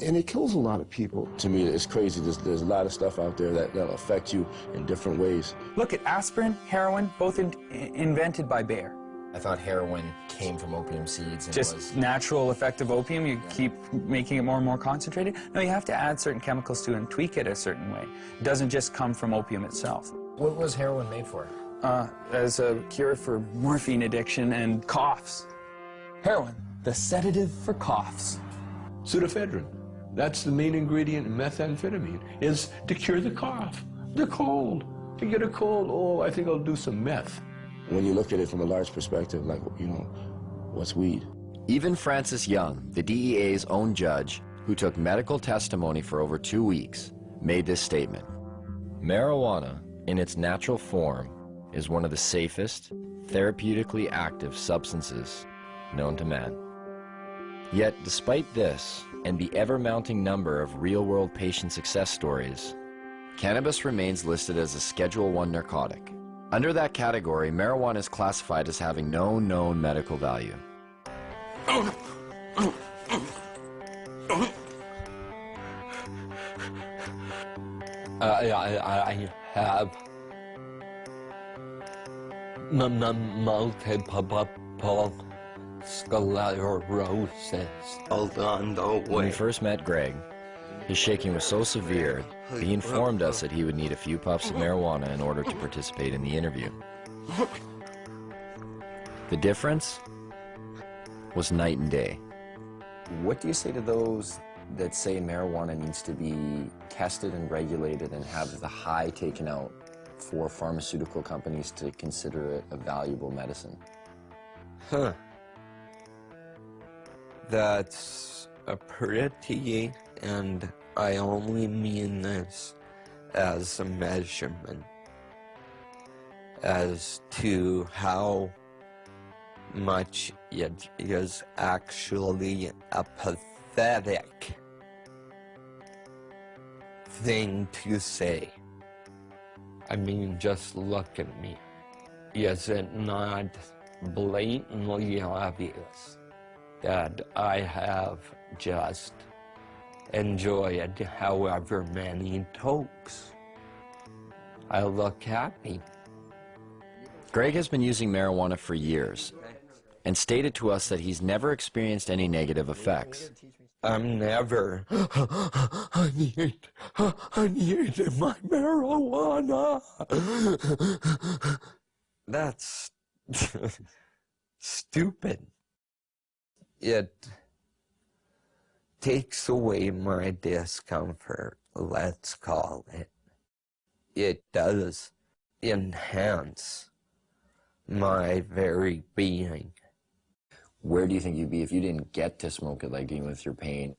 and it kills a lot of people. To me, it's crazy. There's, there's a lot of stuff out there that, that'll affect you in different ways. Look at aspirin, heroin, both in, invented by Bayer. I thought heroin came from opium seeds. Just was... natural effect of opium, you keep making it more and more concentrated? No, you have to add certain chemicals to it and tweak it a certain way. It doesn't just come from opium itself. What was heroin made for? Uh, as a cure for morphine addiction and coughs. Heroin, the sedative for coughs. Pseudoephedrine. That's the main ingredient in methamphetamine, is to cure the cough, the cold. To get a cold, oh, I think I'll do some meth. When you look at it from a large perspective, like, you know, what's weed? Even Francis Young, the DEA's own judge, who took medical testimony for over two weeks, made this statement. Marijuana, in its natural form, is one of the safest, therapeutically active substances known to man. Yet, despite this, and the ever-mounting number of real-world patient success stories, cannabis remains listed as a Schedule I narcotic, under that category, marijuana is classified as having no known medical value. Uh, I, I, I have multiple sclerosis. Hold on, don't When we first met Greg, his shaking was so severe he informed us that he would need a few puffs of marijuana in order to participate in the interview. The difference was night and day. What do you say to those that say marijuana needs to be tested and regulated and have the high taken out for pharmaceutical companies to consider it a valuable medicine? Huh. That's a pretty and I only mean this as a measurement as to how much it is actually a pathetic thing to say. I mean, just look at me. Is it not blatantly obvious that I have just enjoyed however many tokes. I look happy. Greg has been using marijuana for years and stated to us that he's never experienced any negative effects. I'm never. I need. I need my marijuana. That's stupid. It takes away my discomfort, let's call it. It does enhance my very being. Where do you think you'd be if you didn't get to smoke it, like dealing with your pain?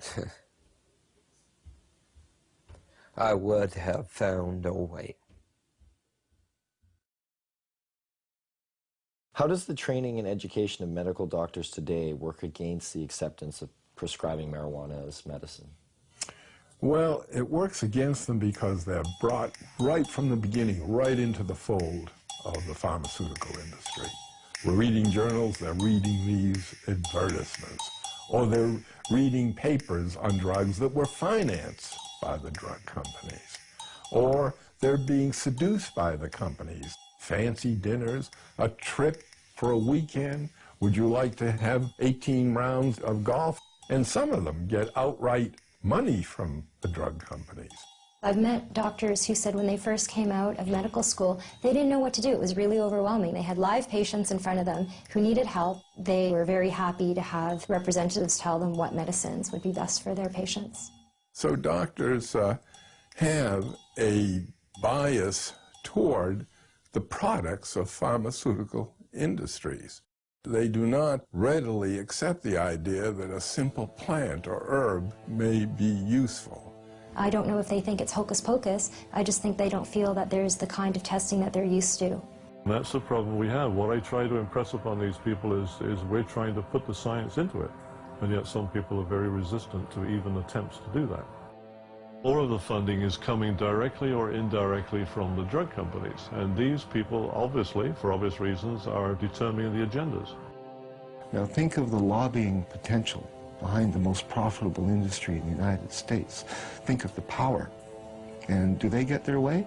I would have found a way. How does the training and education of medical doctors today work against the acceptance of prescribing marijuana as medicine? Well, it works against them because they're brought right from the beginning, right into the fold of the pharmaceutical industry. We're reading journals, they're reading these advertisements, or they're reading papers on drugs that were financed by the drug companies, or they're being seduced by the companies. Fancy dinners, a trip for a weekend. Would you like to have 18 rounds of golf? And some of them get outright money from the drug companies. I've met doctors who said when they first came out of medical school, they didn't know what to do. It was really overwhelming. They had live patients in front of them who needed help. They were very happy to have representatives tell them what medicines would be best for their patients. So doctors uh, have a bias toward the products of pharmaceutical industries. They do not readily accept the idea that a simple plant or herb may be useful. I don't know if they think it's hocus pocus. I just think they don't feel that there's the kind of testing that they're used to. That's the problem we have. What I try to impress upon these people is, is we're trying to put the science into it. And yet some people are very resistant to even attempts to do that. All of the funding is coming directly or indirectly from the drug companies. And these people, obviously, for obvious reasons, are determining the agendas. Now think of the lobbying potential behind the most profitable industry in the United States. Think of the power. And do they get their way?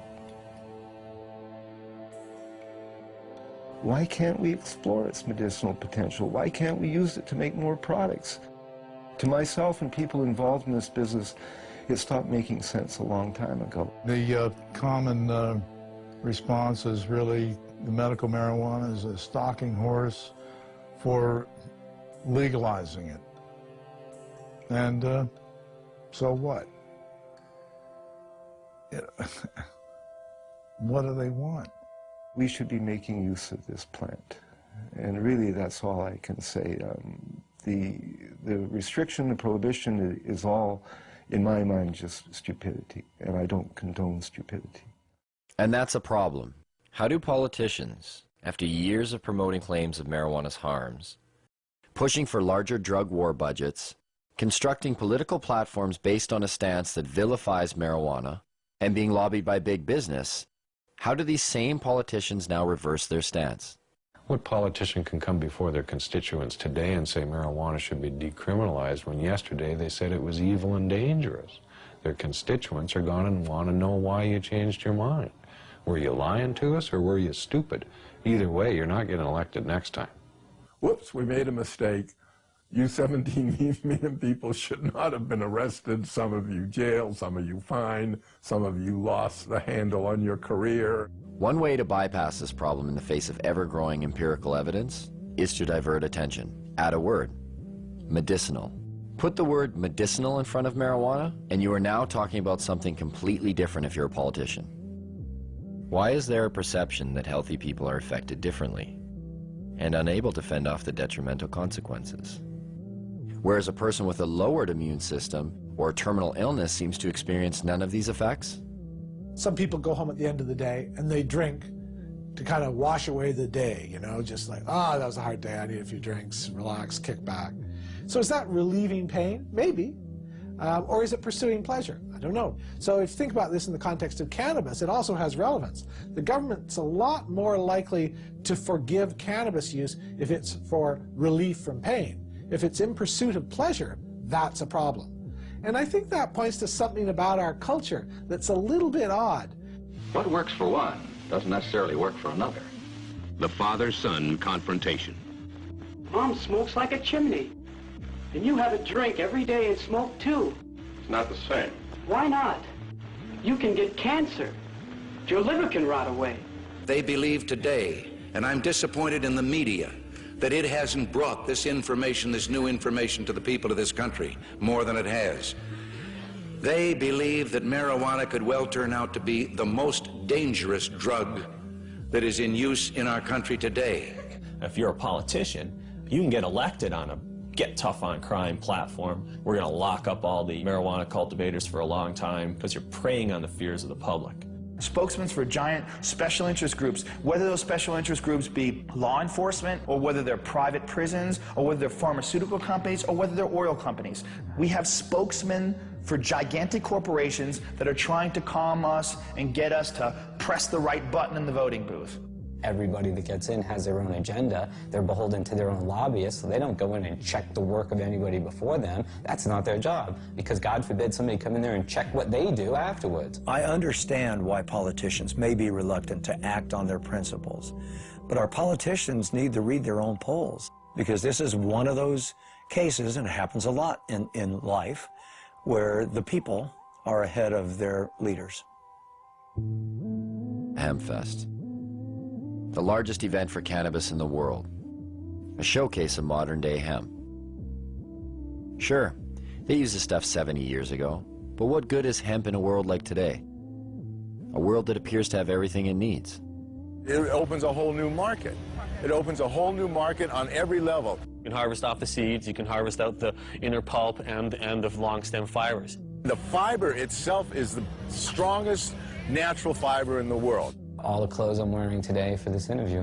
Why can't we explore its medicinal potential? Why can't we use it to make more products? To myself and people involved in this business, it stopped making sense a long time ago. The uh, common uh, response is really the medical marijuana is a stalking horse for legalizing it. And uh, so what? what do they want? We should be making use of this plant. And really, that's all I can say. Um, the, the restriction, the prohibition is all, in my mind, just stupidity. And I don't condone stupidity. And that's a problem. How do politicians, after years of promoting claims of marijuana's harms, pushing for larger drug war budgets, constructing political platforms based on a stance that vilifies marijuana, and being lobbied by big business, how do these same politicians now reverse their stance? What politician can come before their constituents today and say marijuana should be decriminalized when yesterday they said it was evil and dangerous? Their constituents are going to want to know why you changed your mind. Were you lying to us or were you stupid? Either way, you're not getting elected next time. Whoops, we made a mistake. You 17 million people should not have been arrested. Some of you jailed, some of you fined, some of you lost the handle on your career. One way to bypass this problem in the face of ever-growing empirical evidence is to divert attention. Add a word, medicinal. Put the word medicinal in front of marijuana, and you are now talking about something completely different if you're a politician. Why is there a perception that healthy people are affected differently and unable to fend off the detrimental consequences? whereas a person with a lowered immune system or terminal illness seems to experience none of these effects? Some people go home at the end of the day and they drink to kind of wash away the day, you know, just like, ah, oh, that was a hard day, I need a few drinks, relax, kick back. So is that relieving pain? Maybe. Um, or is it pursuing pleasure? I don't know. So if you think about this in the context of cannabis, it also has relevance. The government's a lot more likely to forgive cannabis use if it's for relief from pain. If it's in pursuit of pleasure, that's a problem. And I think that points to something about our culture that's a little bit odd. What works for one doesn't necessarily work for another. The father-son confrontation. Mom smokes like a chimney. And you have a drink every day and smoke too. It's not the same. Why not? You can get cancer. Your liver can rot away. They believe today, and I'm disappointed in the media, that it hasn't brought this information, this new information to the people of this country more than it has. They believe that marijuana could well turn out to be the most dangerous drug that is in use in our country today. If you're a politician, you can get elected on a get tough on crime platform. We're going to lock up all the marijuana cultivators for a long time because you're preying on the fears of the public. Spokesmen for giant special interest groups, whether those special interest groups be law enforcement, or whether they're private prisons, or whether they're pharmaceutical companies, or whether they're oil companies. We have spokesmen for gigantic corporations that are trying to calm us and get us to press the right button in the voting booth. Everybody that gets in has their own agenda. They're beholden to their own lobbyists, so they don't go in and check the work of anybody before them. That's not their job, because God forbid somebody come in there and check what they do afterwards. I understand why politicians may be reluctant to act on their principles, but our politicians need to read their own polls, because this is one of those cases, and it happens a lot in, in life, where the people are ahead of their leaders. Hempfest the largest event for cannabis in the world, a showcase of modern-day hemp. Sure, they used the stuff 70 years ago, but what good is hemp in a world like today? A world that appears to have everything it needs. It opens a whole new market. It opens a whole new market on every level. You can harvest off the seeds, you can harvest out the inner pulp and, and the long stem fibers. The fiber itself is the strongest natural fiber in the world. All the clothes I'm wearing today for this interview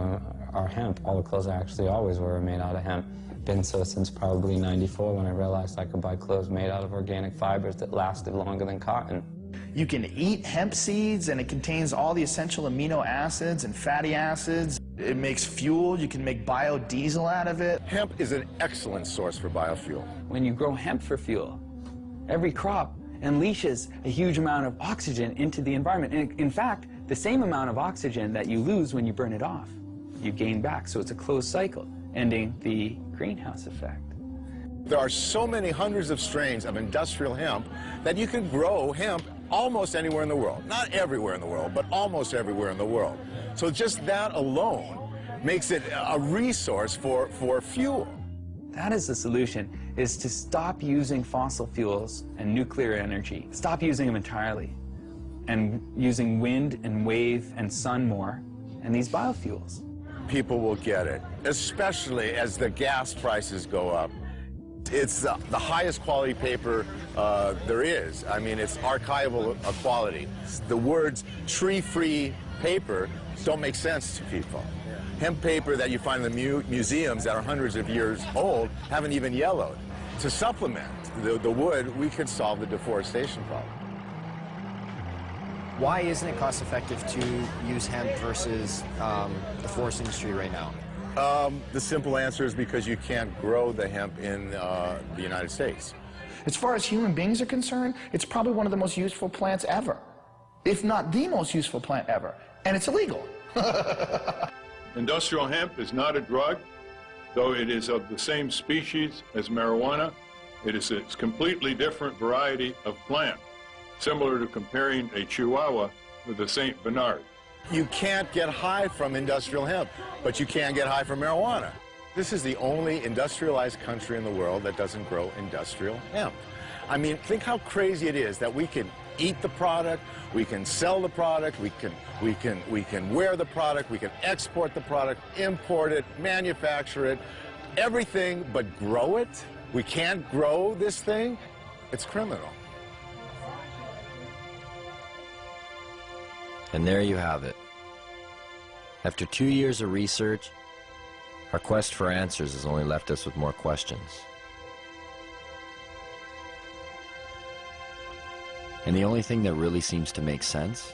are hemp. All the clothes I actually always wear are made out of hemp. Been so since probably 94 when I realized I could buy clothes made out of organic fibers that lasted longer than cotton. You can eat hemp seeds and it contains all the essential amino acids and fatty acids. It makes fuel. You can make biodiesel out of it. Hemp is an excellent source for biofuel. When you grow hemp for fuel, every crop unleashes a huge amount of oxygen into the environment. And in fact, the same amount of oxygen that you lose when you burn it off, you gain back. So it's a closed cycle, ending the greenhouse effect. There are so many hundreds of strains of industrial hemp that you can grow hemp almost anywhere in the world. Not everywhere in the world, but almost everywhere in the world. So just that alone makes it a resource for, for fuel. That is the solution, is to stop using fossil fuels and nuclear energy. Stop using them entirely and using wind and wave and sun more, and these biofuels. People will get it, especially as the gas prices go up. It's the, the highest quality paper uh, there is. I mean, it's archival quality. The words tree-free paper don't make sense to people. Hemp paper that you find in the mu museums that are hundreds of years old haven't even yellowed. To supplement the, the wood, we could solve the deforestation problem. Why isn't it cost effective to use hemp versus um, the forest industry right now? Um, the simple answer is because you can't grow the hemp in uh, the United States. As far as human beings are concerned, it's probably one of the most useful plants ever, if not the most useful plant ever, and it's illegal. Industrial hemp is not a drug, though it is of the same species as marijuana. It is a completely different variety of plant similar to comparing a Chihuahua with a St. Bernard. You can't get high from industrial hemp, but you can get high from marijuana. This is the only industrialized country in the world that doesn't grow industrial hemp. I mean, think how crazy it is that we can eat the product, we can sell the product, we can, we can, we can wear the product, we can export the product, import it, manufacture it, everything but grow it. We can't grow this thing. It's criminal. And there you have it. After two years of research, our quest for answers has only left us with more questions. And the only thing that really seems to make sense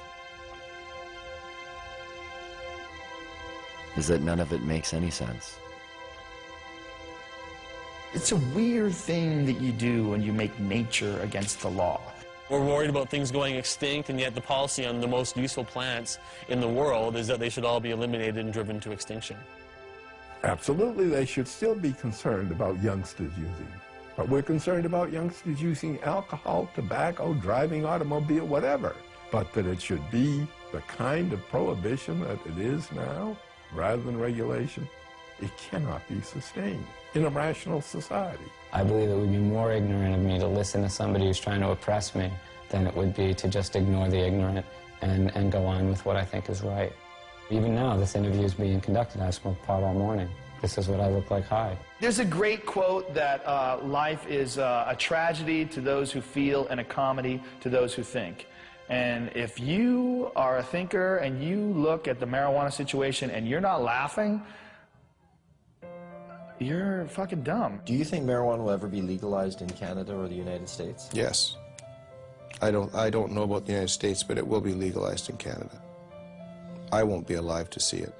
is that none of it makes any sense. It's a weird thing that you do when you make nature against the law. We're worried about things going extinct, and yet the policy on the most useful plants in the world is that they should all be eliminated and driven to extinction. Absolutely, they should still be concerned about youngsters using. But we're concerned about youngsters using alcohol, tobacco, driving automobile, whatever. But that it should be the kind of prohibition that it is now, rather than regulation, it cannot be sustained in a rational society. I believe it would be more ignorant of me to listen to somebody who's trying to oppress me than it would be to just ignore the ignorant and, and go on with what I think is right. Even now, this interview is being conducted. I smoked pot all morning. This is what I look like high. There's a great quote that uh, life is uh, a tragedy to those who feel and a comedy to those who think. And if you are a thinker and you look at the marijuana situation and you're not laughing, you're fucking dumb. Do you think marijuana will ever be legalized in Canada or the United States? Yes. I don't, I don't know about the United States, but it will be legalized in Canada. I won't be alive to see it.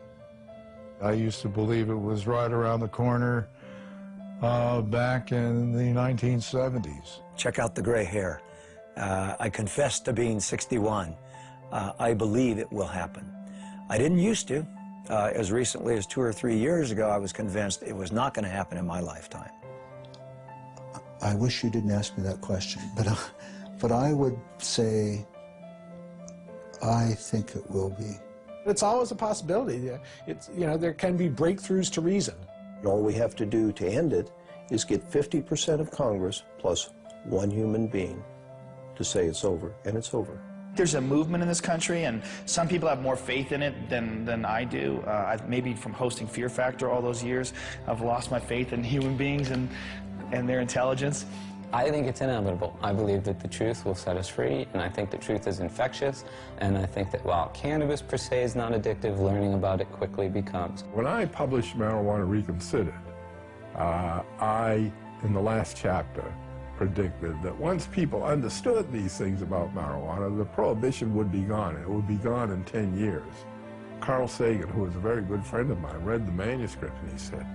I used to believe it was right around the corner uh, back in the 1970s. Check out the gray hair. Uh, I confess to being 61. Uh, I believe it will happen. I didn't used to. Uh, as recently as two or three years ago, I was convinced it was not going to happen in my lifetime. I wish you didn't ask me that question, but, uh, but I would say I think it will be. It's always a possibility. It's, you know, there can be breakthroughs to reason. All we have to do to end it is get 50% of Congress plus one human being to say it's over, and it's over. There's a movement in this country, and some people have more faith in it than, than I do. Uh, I, maybe from hosting Fear Factor all those years, I've lost my faith in human beings and, and their intelligence. I think it's inevitable. I believe that the truth will set us free, and I think the truth is infectious, and I think that while cannabis per se is not addictive, learning about it quickly becomes. When I published Marijuana Reconsidered, uh, I, in the last chapter, predicted that once people understood these things about marijuana, the prohibition would be gone. It would be gone in 10 years. Carl Sagan, who was a very good friend of mine, read the manuscript and he said,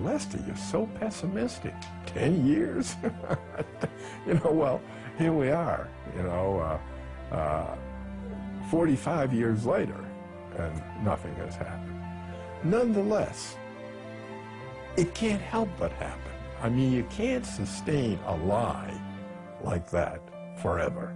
Lester, you're so pessimistic. 10 years? you know, well, here we are, you know, uh, uh, 45 years later, and nothing has happened. Nonetheless, it can't help but happen. I mean, you can't sustain a lie like that forever.